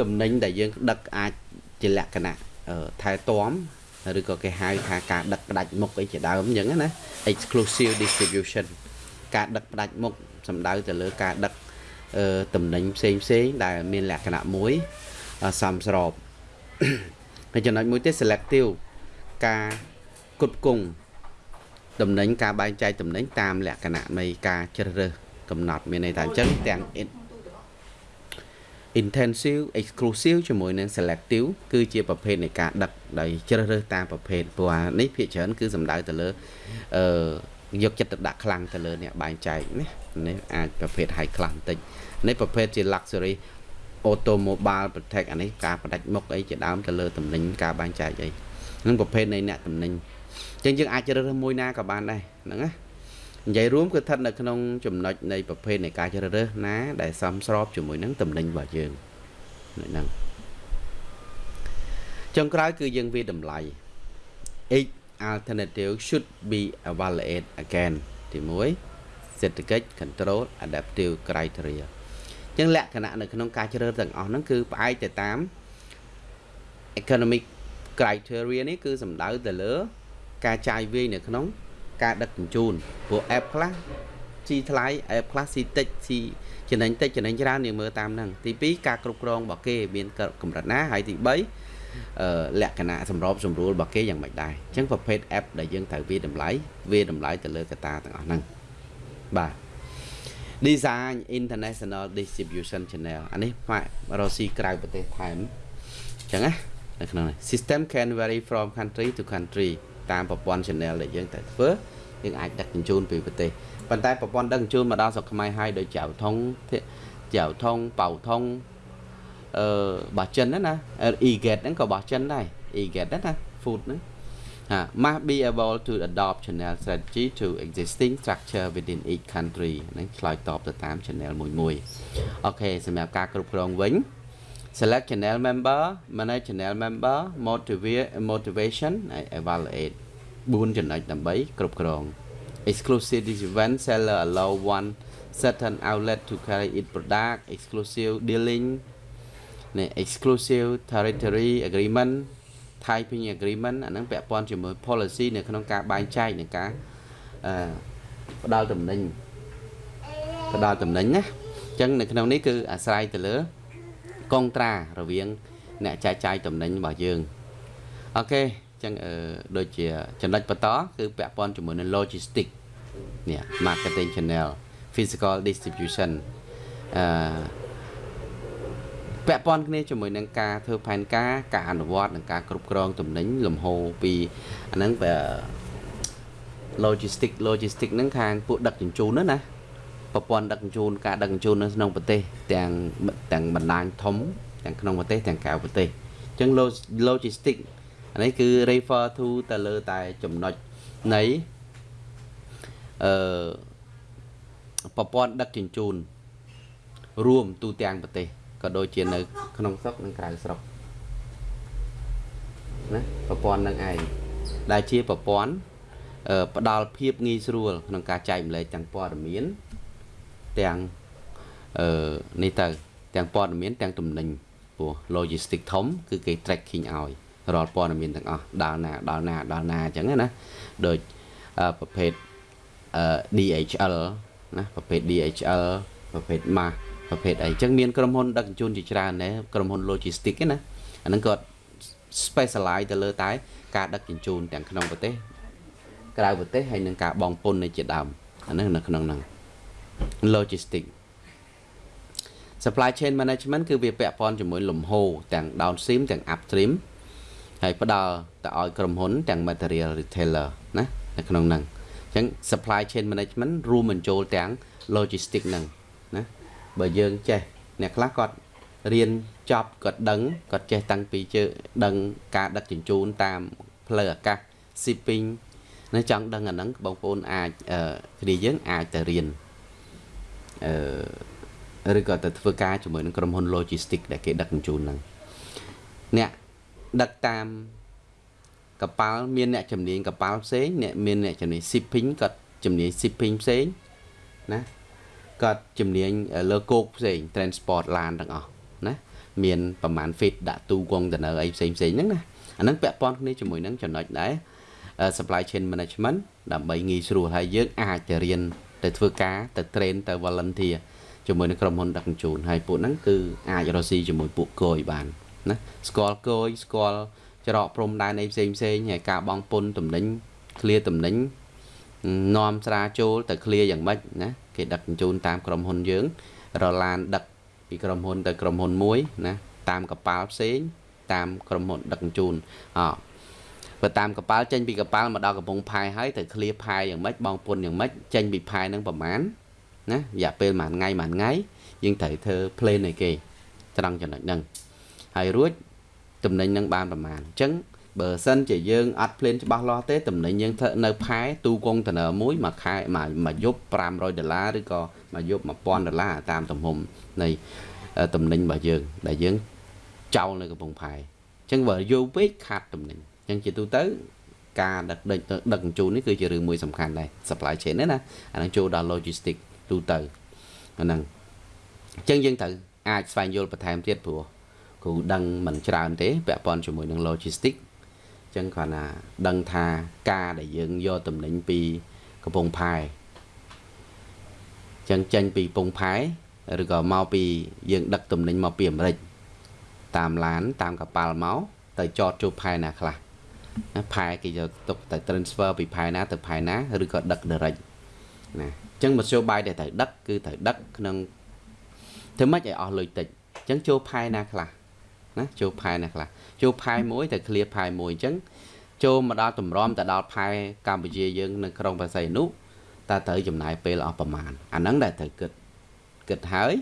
តំណែងដែលយើងដឹកអាចជាលក្ខណៈថែទាំឬក៏គេហៅថាការដឹកផ្ដាច់មុខអីជាដើមអញ្ចឹងណា exclusive distribution ការដឹកផ្ដាច់មុខសំដៅទៅលើការដឹកតំណែងផ្សេងផ្សេងដែលមានលក្ខណៈមួយសមស្របហើយចំណុចមួយទៀត selective ការគុតគង់តំណែងការបែងចែកតំណែងតាមលក្ខណៈនៃការជ្រើសរើសកំណត់មានន័យថាអញ្ចឹងទាំង intensive exclusive ជាមួយនឹង selective គឺជាប្រភេទនៃការដឹកដោយជ្រើសរើសតាមប្រភេទព្រោះអានេះភាគច្រើនគឺសំដៅទៅលើអឺយកចិត្តទុកដាក់ខ្លាំងទៅលើអ្នកបែងចែកណានេះអាចប្រភេទ high class បន្តិចនេះប្រភេទជា luxury automobile protect អានេះការផ្ដាច់មុខអីជាដើមទៅលើតំណែងការបែងចែកអីនឹងប្រភេទនៃអ្នកតំណែងអញ្ចឹងយើងអាចជ្រើសរើសមួយណាក៏បានដែរហ្នឹងណា និយាយរួមគឺស្ថិតនៅក្នុងចំណុចនៃប្រភេទនៃការជ្រើសរើសណាដែលសមស្របជាមួយនឹងតំណែងរបស់យើងហ្នឹងចុងក្រោយគឺយើងវាតម្លៃ each alternative should be evaluated again ទី1សេដ្ឋកិច្ច control adaptive criteria ចឹងលក្ខណៈនៅក្នុងការជ្រើសទាំងអស់ហ្នឹងគឺផ្អែកទៅតាម economic criteria នេះគឺសំដៅទៅលើ ការចាយវាយនៅក្នុង ការដឹកជញ្ជូនព្រោះ app ខ្លះស៊ីថ្លៃ app ខ្លះស៊ីតិចស៊ីចំណេញតិចចំណេញច្រើនយើងមើលតាមហ្នឹងទី2ការគ្រប់គ្រងរបស់គេមានកម្រិតណាហើយទី3អឺលក្ខណៈសម្របសម្រួលរបស់គេយ៉ាងម៉េចដែរអញ្ចឹងប្រភេទ app ដែលយើងត្រូវវាតម្លៃវាតម្លៃទៅលើកត្តាទាំងអស់ហ្នឹងបាទ design international distribution channel អានេះផ្នែករកស៊ីក្រៅប្រទេសថែមអញ្ចឹងណានៅក្នុងនេះ system can vary from country to country តាមប្រព័ន្ធ channel ដែលយើងតែធ្វើយើងអាចដឹកជញ្ជូនពីប្រទេសប៉ុន្តែប្រព័ន្ធដឹកជញ្ជូនមកដល់ស្រុកខ្មែរហើយដោយចៅថងចៅថងប៉ៅថងអឺរបស់ចិនណាណា e-gate ហ្នឹងក៏របស់ចិនដែរ e-gate ណា food ហ្នឹង must be able to adopt channel strategy to existing structure within each country ហ្នឹងឆ្លើយតបទៅតាម channel មួយមួយអូខេសម្រាប់ការគ្រប់គ្រងវិញ select channel member manage channel member motivate motivation evaluate 4ចំណុចដើម្បីគ្រប់គ្រង exclusive event seller allow one certain outlet to carry its product exclusive dealing នេះ exclusive territory agreement typing agreement អាហ្នឹងពាក់ព័ន្ធជាមួយ policy នៅក្នុងការបែងចែកនៃការអឺផ្ដល់តំណែងផ្ដល់តំណែងណាអញ្ចឹងនៅក្នុងនេះគឺអាស្រ័យទៅលើ កងត្រារវាង អ្នកចែកចាយតំណែងរបស់យើងអូខេអញ្ចឹងអឺដូចជាចំណុចបន្តគឺពាក់ព័ន្ធជាមួយនឹង logistic នេះ marketing channel physical distribution អឺពាក់ព័ន្ធគ្នាជាមួយនឹងការធ្វើផែនការការអនុវត្តនិងការគ្រប់គ្រងទំនិញលំហូរពីអាហ្នឹងវា logistic logistic ហ្នឹងខាងពួកដឹកជញ្ជូនណាណា ប្រព័ន្ធដឹកជញ្ជូនការដឹកជញ្ជូននៅក្នុងប្រទេសទាំងទាំងបណ្ដាញធំទាំងក្នុងប្រទេសទាំងក្រៅប្រទេសអញ្ចឹង logistic អានេះគឺ refer to ទៅលើតែចំណុចនៃអឺប្រព័ន្ធដឹកជញ្ជូន រួមទូទាំងប្រទេសក៏ដូចជានៅ ក្នុងស្រុកនិងក្រៅស្រុកណាប្រព័ន្ធនឹងឯងដែលជាប្រព័ន្ធផ្ដល់ភាពងាយស្រួលក្នុងការចែកម្លែកទាំងព័ត៌មាន ទាំងអឺនេះទៅ ទាំងព័ត៌មានទាំងទំនិញព្រោះ logistic ធំគឺគេ tracking ឲ្យរាល់ព័ត៌មានទាំងអស់ដល់ណាដល់ណាដល់ណាអញ្ចឹងណាដូចប្រភេទ DHL ណាប្រភេទ DHL ប្រភេទ MAS ប្រភេទអីអញ្ចឹងមានក្រុមហ៊ុនដឹកជញ្ជូនជាច្រើនដែរក្រុមហ៊ុន logistic ណាអាហ្នឹងគាត់ specialize ទៅលើតែ ការដឹកជញ្ជូនទាំងក្នុងប្រទេសក្រៅប្រទេសហើយនឹងការបងពុននៃជាដើមអាហ្នឹងនៅក្នុងហ្នឹង logistic supply chain management គឺវាពាក់ព័ន្ធជាមួយលំហូរទាំង downstream ទាំង upstream ហើយផ្ដល់ទៅឲ្យក្រុមហ៊ុនទាំង material retailer ណានៅក្នុងហ្នឹងអញ្ចឹង supply chain management រួមបញ្ចូលទាំង logistic ហ្នឹងណាបើយើងចេះអ្នកខ្លះគាត់រៀនចប់គាត់ដឹងគាត់ចេះតាំងពីជើដឹងការដឹកជញ្ជូនតាមផ្លូវអាកាស shipping នៅចង់ដឹងអាហ្នឹងបងប្អូនអាចគ្នាយើងអាចទៅរៀន អឺឬក៏ទៅធ្វើការជាមួយនឹងក្រុមហ៊ុន logistic ដែលគេដឹកជញ្ជូនហ្នឹងអ្នកដឹកតាមកប៉ាល់មានអ្នកជំនាញកប៉ាល់ផ្សេងអ្នកមានអ្នកជំនាញ shipping គាត់ជំនាញ shipping ផ្សេងណាគាត់ជំនាញលើគោកផ្សេង transport ឡានទាំងអស់ណាមានប្រមាណ feet ដាក់ទូកុងតើអីផ្សេងផ្សេងហ្នឹងណាអាហ្នឹងពាក់ព័ន្ធគ្នាជាមួយនឹងចំណុចដែរ supply chain management ដើម្បីងាយស្រួលហើយយើងអាចទៅរៀន ទៅធ្វើការទៅ train ទៅ volunteer ជាមួយនឹងក្រុមហ៊ុនដឹកជញ្ជូនហើយពួកហ្នឹងគឺអាចរកស៊ីជាមួយពួកគយបានណាស្គាល់គយស្គាល់ច្រកព្រំដែនអីផ្សេងផ្សេងហើយការបងពុនតំណែងឃ្លាតំណែងនាំស្រាចូលទៅឃ្លាយ៉ាងម៉េចណាគេដឹកជញ្ជូនតាមក្រុមហ៊ុនយើង រឡានដឹកពីក្រុមហ៊ុនទៅក្រុមហ៊ុនមួយណាតាមកប៉ាល់ផ្សេង តាមក្រុមហ៊ុនដឹកជញ្ជូនអ បើតាមកប៉ាល់ចេញពីកប៉ាល់មកដល់កំពង់ផែហើយទៅឃ្លាផែយ៉ាងម៉េចបងពុនយ៉ាងម៉េចចេញពីផែនឹងប្រមាណណារយៈពេលមួយថ្ងៃមួយថ្ងៃយើងត្រូវធ្វើ plan ឲ្យគេត្រង់ចំណុចហ្នឹងហើយរួចតំណែងនឹងបានប្រមាណអញ្ចឹងបើសិនជាយើងអត់ plan ច្បាស់លាស់ទេតំណែងយើងធ្វើនៅផែទូកុងតន័រមួយមួយខែមួយយប់500ដុល្លារឬក៏មួយយប់1000ដុល្លារតាមទំហំនៃតំណែងរបស់យើងដែលយើងចោលនៅកំពង់ផែអញ្ចឹងបើយូរពេកខាត់តំណែង អញ្ចឹងជាទូទៅការដឹកដឹកដឹកជញ្ជូននេះគឺជារឿងមួយសំខាន់ដែរ supply chain ណាអានឹងចូលដល់ logistic ទូទៅអាហ្នឹងអញ្ចឹងយើងត្រូវអាចស្វែងយល់បន្ថែមទៀតព្រោះគ្រូដឹងមិនច្រើនទេពាក់ព័ន្ធជាមួយនឹង logistic ចឹងគាត់ណាដឹងថាការដែលយើងយកតំណែងពីកំពង់ផែចឹងចេញពីកំពង់ផែឬក៏មកពីយើងដឹកតំណែងមកពីអាមេរិកតាមឡានតាមកប៉ាល់មកទៅចតចូលផែណាខ្លះណា ផែគេយកទុកទៅ transfer ពីផែណាទៅផែណាឬក៏ដឹក direct ណាអញ្ចឹងមធ្យោបាយដែលត្រូវដឹកគឺត្រូវដឹកក្នុងធ្វើម៉េចឲ្យអស់លុយតិចអញ្ចឹងចូលផែណាខ្លះណាចូលផែណាខ្លះចូលផែមួយទៅ clear ផែមួយអញ្ចឹងចូលមកដល់តម្រាំទៅដល់ផែកម្ពុជាយើងនៅក្រុងបរសៃនុតើត្រូវចំណាយពេលអស់ប្រមាណអាហ្នឹងដែលត្រូវគិតគិតហើយ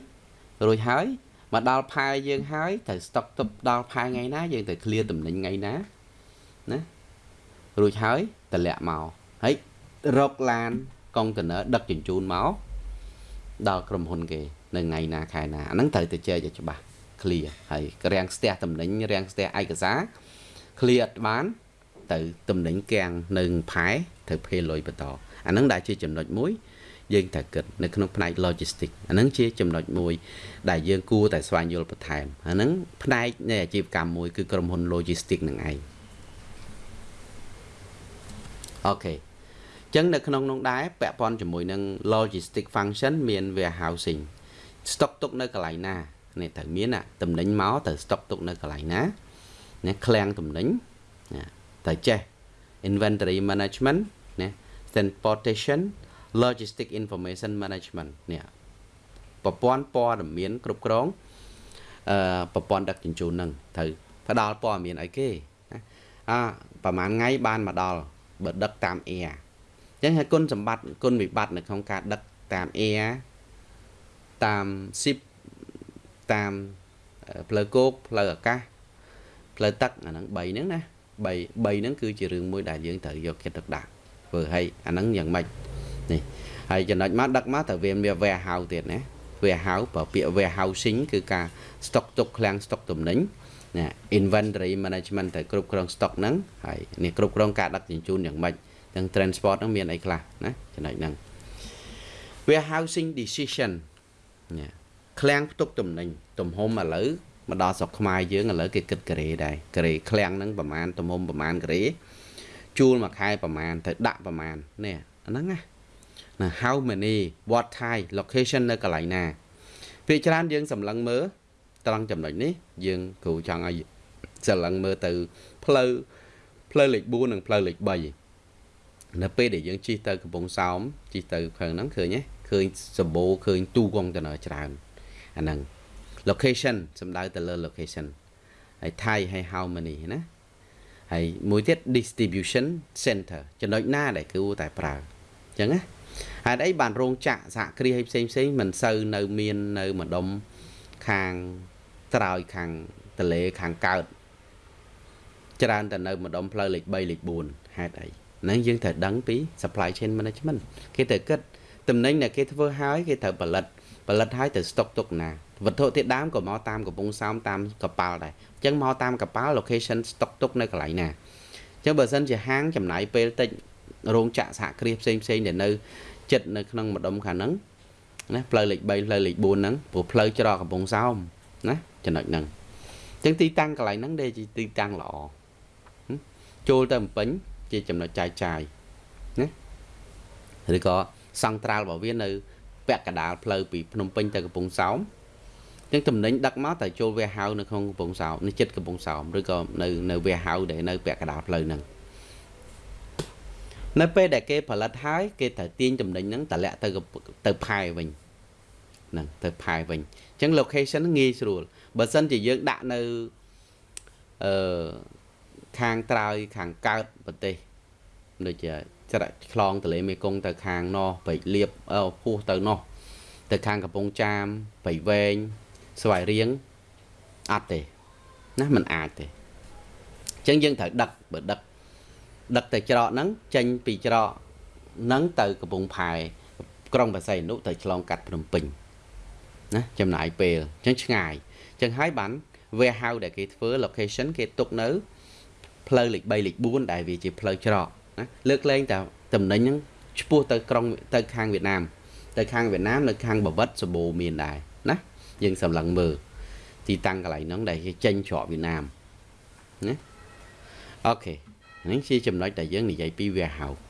រួចហើយមកដល់ផែយើងហើយត្រូវស្តុកទុកដល់ផែថ្ងៃណាយើងត្រូវ clear តំណែងថ្ងៃណា ណារួចហើយតម្លាក់មកហើយរកឡានកុងតឺន័រដឹកជញ្ជូនមកដល់ក្រុមហ៊ុនគេនៅថ្ងៃណាខែណាអាហ្នឹងត្រូវទៅចែកឲ្យច្បាស់ clear ហើយរាំងស្ទះតំណែងរាំងស្ទះឯកសារ clear អត់បាន ទៅតំណែងកាំងនៅផែត្រូវភេលុយបន្តអាហ្នឹងដែលជាចំណុចមួយយើងត្រូវគិតនៅក្នុងផ្នែក logistics អាហ្នឹងជាចំណុចមួយ ដែលយើងគួរតែស្វែងយល់បន្ថែមអាហ្នឹងផ្នែកនៃអាជីវកម្មមួយគឺក្រុមហ៊ុន logistics នឹងឯង អូខេចឹងនៅក្នុងនោះដែរពាក់ព័ន្ធជាមួយនឹង logistic function មាន warehousing stock ទុកនៅកន្លែងណានេះត្រូវមានតំណែងមកត្រូវ stock ទុកនៅកន្លែងណាណាឃ្លាំងតំណែងណាត្រូវចេះ inventory management ណា transportation logistic information management នេះប្រព័ន្ធព័ត៌មានគ្រប់គ្រងអឺប្រព័ន្ធដឹកជញ្ជូនហ្នឹងត្រូវផ្ដល់ព័ត៌មានអីគេណាអាប្រហែលថ្ងៃបានមកដល់ បើដឹកតាម air អញ្ចឹងហើយគុណសម្បត្តិគុណវិបត្តិនៅក្នុងការដឹកតាម air តាម ship តាមផ្លូវគោកផ្លូវអាកាសផ្លូវទឹកអាហ្នឹង3ហ្នឹងណា3 3ហ្នឹងគឺជារឿងមួយដែលយើងត្រូវយកចិត្តទុកដាក់ធ្វើឲ្យអាហ្នឹងយ៉ាងម៉េចនេះហើយចំណុចមកដឹកមកត្រូវវាមាន warehouse ទៀតណា warehouse បើពាក្យ warehousing គឺការ stock ទុកឃ្លាំង stock ទំនិញ ណា inventory management ត្រូវគ្រប់គ្រង stock ហ្នឹងហើយនេះគ្រប់គ្រងការដឹកជញ្ជូនយ៉ាងម៉េចទាំង transport ហ្នឹងមានអីខ្លះណាចំណុចហ្នឹង warehousing decision ណាឃ្លាំងផ្ទុកទំនិញទំហំឥឡូវមកដល់ស្រុកខ្មែរយើងឥឡូវគេគិតការ៉េដែរការ៉េឃ្លាំងហ្នឹងប្រហែលទំហំប្រហែលការ៉េជួលមួយខែប្រហែលទៅដាក់ប្រហែលនេះអាហ្នឹងណាណា how many what time location នៅកន្លែងណាពេលច្រើនយើងសម្លឹងមើល ត្រង់ចំណុចនេះយើងគ្រូចង់ឲ្យសម្លឹងមើលទៅផ្លូវផ្លូវលេខ4និងផ្លូវលេខ3នៅពេលដែលយើងជិះទៅកំពង់សោមជិះទៅខាងហ្នឹងឃើញទេឃើញសម្បូរឃើញទូកងតនច្រើនអាហ្នឹង location សំដៅទៅលើ location ហើយ Thai ហើយ how many ណាហើយមួយទៀត distribution center ចំណុចណាដែលគួរតែប្រើអញ្ចឹងណាហេតុអីបានរោងចក្រសហគ្រាសឲ្យផ្សេងផ្សេងមិនសូវនៅមាននៅម្ដុំ ខាងត្រើយខាងតលេខាងកើតច្រើនតែនៅម្ដុំផ្លូវលេខ3លេខ4ហេតុអីហ្នឹងយើងត្រូវដឹងពី supply chain management គេត្រូវគិតតំណែងដែលគេធ្វើហើយគេត្រូវផលិតផលិតហើយត្រូវស្តុកទុកណាវត្ថុធាតុដើមក៏មកតាមកំពង់សោមតាមកប៉ាល់ដែរអញ្ចឹងមកតាមកប៉ាល់ location ស្តុកទុកនៅកន្លែងណាអញ្ចឹងបើសិនជាហាងចំណាយពេលតិចរោងចក្រសហគ្រាសផ្សេងផ្សេងដែលនៅចិត្តនៅក្នុងម្ដុំខាងហ្នឹង ណាផ្លូវលេខ3ផ្លូវលេខ4ហ្នឹងព្រោះផ្លូវច្រកកំពង់សោមណាចំណុចហ្នឹងអញ្ចឹងទីតាំងកន្លែងហ្នឹងដែលជាទីតាំងល្អចូលទៅបំពេញជាចំណុចចាយចាយណាឬក៏សង់ត្រាល់របស់វានៅពាក់កណ្ដាលផ្លូវពីភ្នំពេញទៅកំពង់សោមអញ្ចឹងតំណែងដឹកមកតែចូល warehouse នៅក្នុងកំពង់សោមនៅចិត្តកំពង់សោមឬក៏នៅនៅ warehouse ដែលនៅពាក់កណ្ដាលផ្លូវហ្នឹង នៅពេលដែលគេផលិតហើយគេត្រូវទាញតំណែងហ្នឹងតម្លាក់ទៅទៅផែវិញហ្នឹងទៅផែវិញអញ្ចឹង location ងាយស្រួលបើសិនជាយើងដាក់នៅអឺខាងត្រើយខាងកើតប្រទេសដូចជាច្រាក់ឆ្លងទន្លេមេគង្គទៅខាងនោះបិលៀបអឺពោះទៅនោះទៅខាងកំពង់ចាមបៃវែងស្វាយរៀងអត់ទេណាมันអាចទេអញ្ចឹងយើងត្រូវដឹកបើដឹក ដឹកទៅច្រកហ្នឹងចេញពីច្រកហ្នឹងទៅកំពង់ផែក្រុងបរសៃអនុទៅឆ្លងកាត់ភ្នំពេញណាចំណាយពេលអញ្ចឹងឆ្ងាយអញ្ចឹងហើយបាន warehouse ដែលគេធ្វើ location គេទុកនៅផ្លូវលេខ3លេខ4ដែលវាជាផ្លូវច្រកណាលើកលែងតែតំណែងហ្នឹងឆ្ពោះទៅក្រុងទៅខាងវៀតណាមទៅខាងវៀតណាមនៅខាងបវត្តសបូមានដែរណាយើងសម្លឹងមើលទីតាំងកន្លែងហ្នឹងដែលគេចេញច្រកវៀតណាមណាអូខេ នេះជាចំណុចដែលយើងនិយាយពី warehouse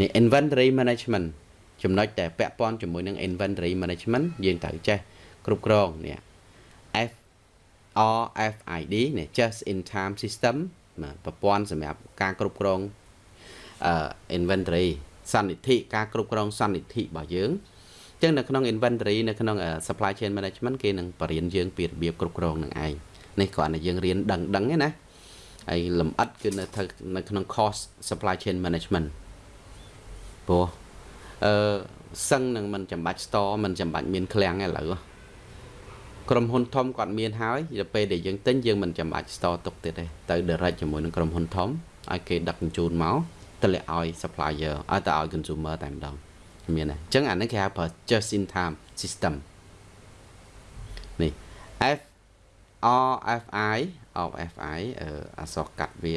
នេះ inventory management ចំណុចដែលពាក់ព័ន្ធជាមួយនឹង inventory management យើងត្រូវចេះគ្រប់គ្រងនេះ F RFID នេះ just in time system បាទប្រព័ន្ធសម្រាប់ការគ្រប់គ្រងអឺ inventory សន្និធិការគ្រប់គ្រងសន្និធិរបស់យើងអញ្ចឹងនៅក្នុង inventory នៅក្នុង supply chain management គេនឹងបរៀនយើងពីរបៀបគ្រប់គ្រងនឹងឯងនេះគ្រាន់តែយើងរៀនដឹងដឹងទេណា ហើយលំអិតគឺនៅនៅក្នុង cost supply chain management ព្រោះអឺសឹងនឹងមិនចាំបាច់ store មិនចាំបាច់មានឃ្លាំងឥឡូវក្រុមហ៊ុនធំគាត់មានហើយដល់ពេលដែលយើងទិញយើងមិនចាំបាច់ store ទុកទៀតទេទៅ direct ជាមួយនឹងក្រុមហ៊ុនធំឲ្យគេដឹកជញ្ជូនមកទម្លាក់ឲ្យ supplier ឲ្យទៅឲ្យ consumer តែម្ដងមានទេអញ្ចឹងអានេះគេហៅ just in time system នេះ F RFI RFI អឺអក្សរកាត់វា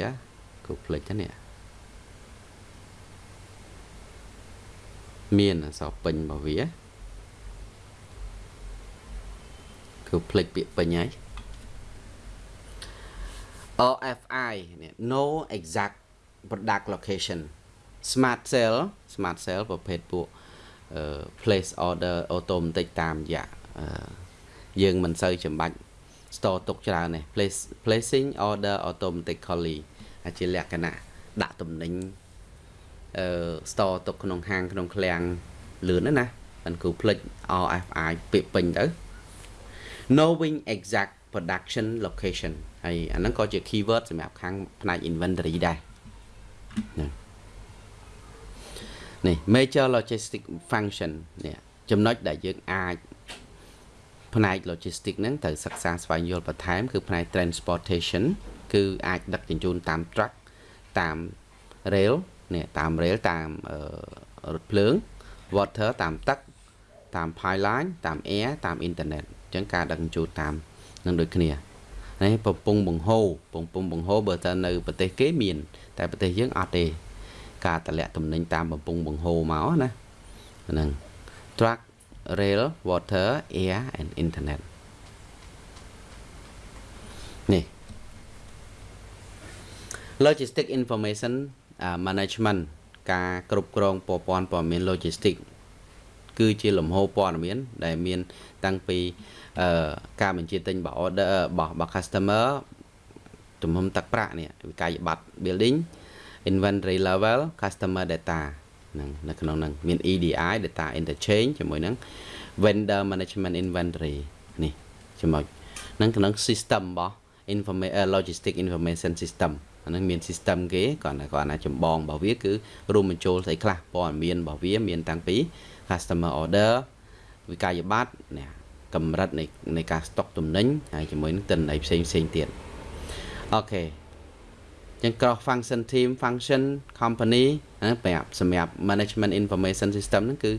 គូភ្លេចទៅនេះមានអក្សរពេញរបស់វាគឺភ្លេចពាក្យពេញហើយ OFI នេះ no exact product location smart cell smart cell ប្រភេទពួក place order automatic តាមរយៈយើងមិនសូវចាំបាច់ store ទុកច្រើនទេ place placing order automatically អាចជាលក្ខណៈដាក់ទំនិញអឺ store ទុកក្នុងហាងក្នុងឃ្លាំងលឿនណាមិនគូផ្លិច RFI ពាក្យពេញទៅ knowing exact production location ហើយអាហ្នឹងក៏ជា keyword សម្រាប់ខាងផ្នែក inventory ដែរនេះ major logistic function នេះចំណុចដែលយើងអាច ផ្នែក logistic ហ្នឹងត្រូវសិក្សាស្វែងយល់បន្ថែមគឺផ្នែក transportation គឺអាចដឹកជញ្ជូនតាម truck តាម rail នេះតាម rail តាមរថភ្លើង water តាមទឹកតាម pipeline តាម air តាម internet អញ្ចឹងការដឹកជញ្ជូនតាមនឹងដូចគ្នានេះពពង់បង្ហូរពពង់បង្ហូរបើតើនៅប្រទេសគេមាន តែប្រទេសយើងអត់ទេ ការតម្លាក់ទំនិញតាមបំពង់បង្ហូរមកណាហ្នឹង truck rail water air and internet នេះ logistic information management ការគ្រប់គ្រងប្រព័ន្ធព័ត៌មាន logistic គឺជាលំហូរព័ត៌មានដែលមានតាំងពីអឺការបញ្ជាទិញរបស់ order របស់របស់ customer ទំហំទឹកប្រាក់នេះវិក័យប័ត្រ building inventory level customer data ហ្នឹងនៅក្នុងហ្នឹងមាន EDI data interchange ជាមួយនឹង vendor management inventory នេះចំណុចហ្នឹងក្នុង system របស់ information logistic information system អាហ្នឹងមាន system គេគាត់គាត់ណាចម្បងរបស់វាគឺរួមបញ្ចូលស្អីខ្លះព័ត៌មានរបស់វាមានតាំងពី customer order វិក័យប័ត្រនេះកម្រិតនៃនៃការស្តុកទំនិញហើយជាមួយនឹងទិន្នន័យផ្សេងផ្សេងទៀតអូខេ ចឹង cross function team function company ណាប្រាប់សម្រាប់ management information system ហ្នឹងគឺ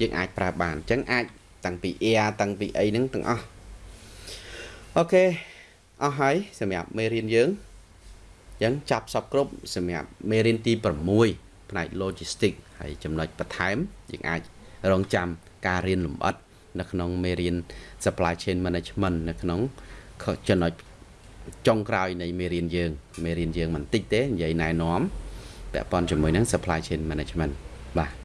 យើងអាចប្រើបានអញ្ចឹងអាចតាំងពី air តាំងពីអីហ្នឹងទាំងអស់អូខេអស់ហើយសម្រាប់មេរៀនយើងអញ្ចឹងចាប់សពគ្រប់សម្រាប់មេរៀនទី6ផ្នែក logistic ហើយចំណុចបន្ថែមយើងអាចរងចាំការរៀនលម្អិតនៅក្នុងមេរៀន supply chain management នៅក្នុងចំណុច ចុងក្រោយនៃមេរៀនយើងមេរៀនយើងមិនតិចទេនិយាយណែនាំពាក់ព័ន្ធជាមួយនឹង supply chain management បាទ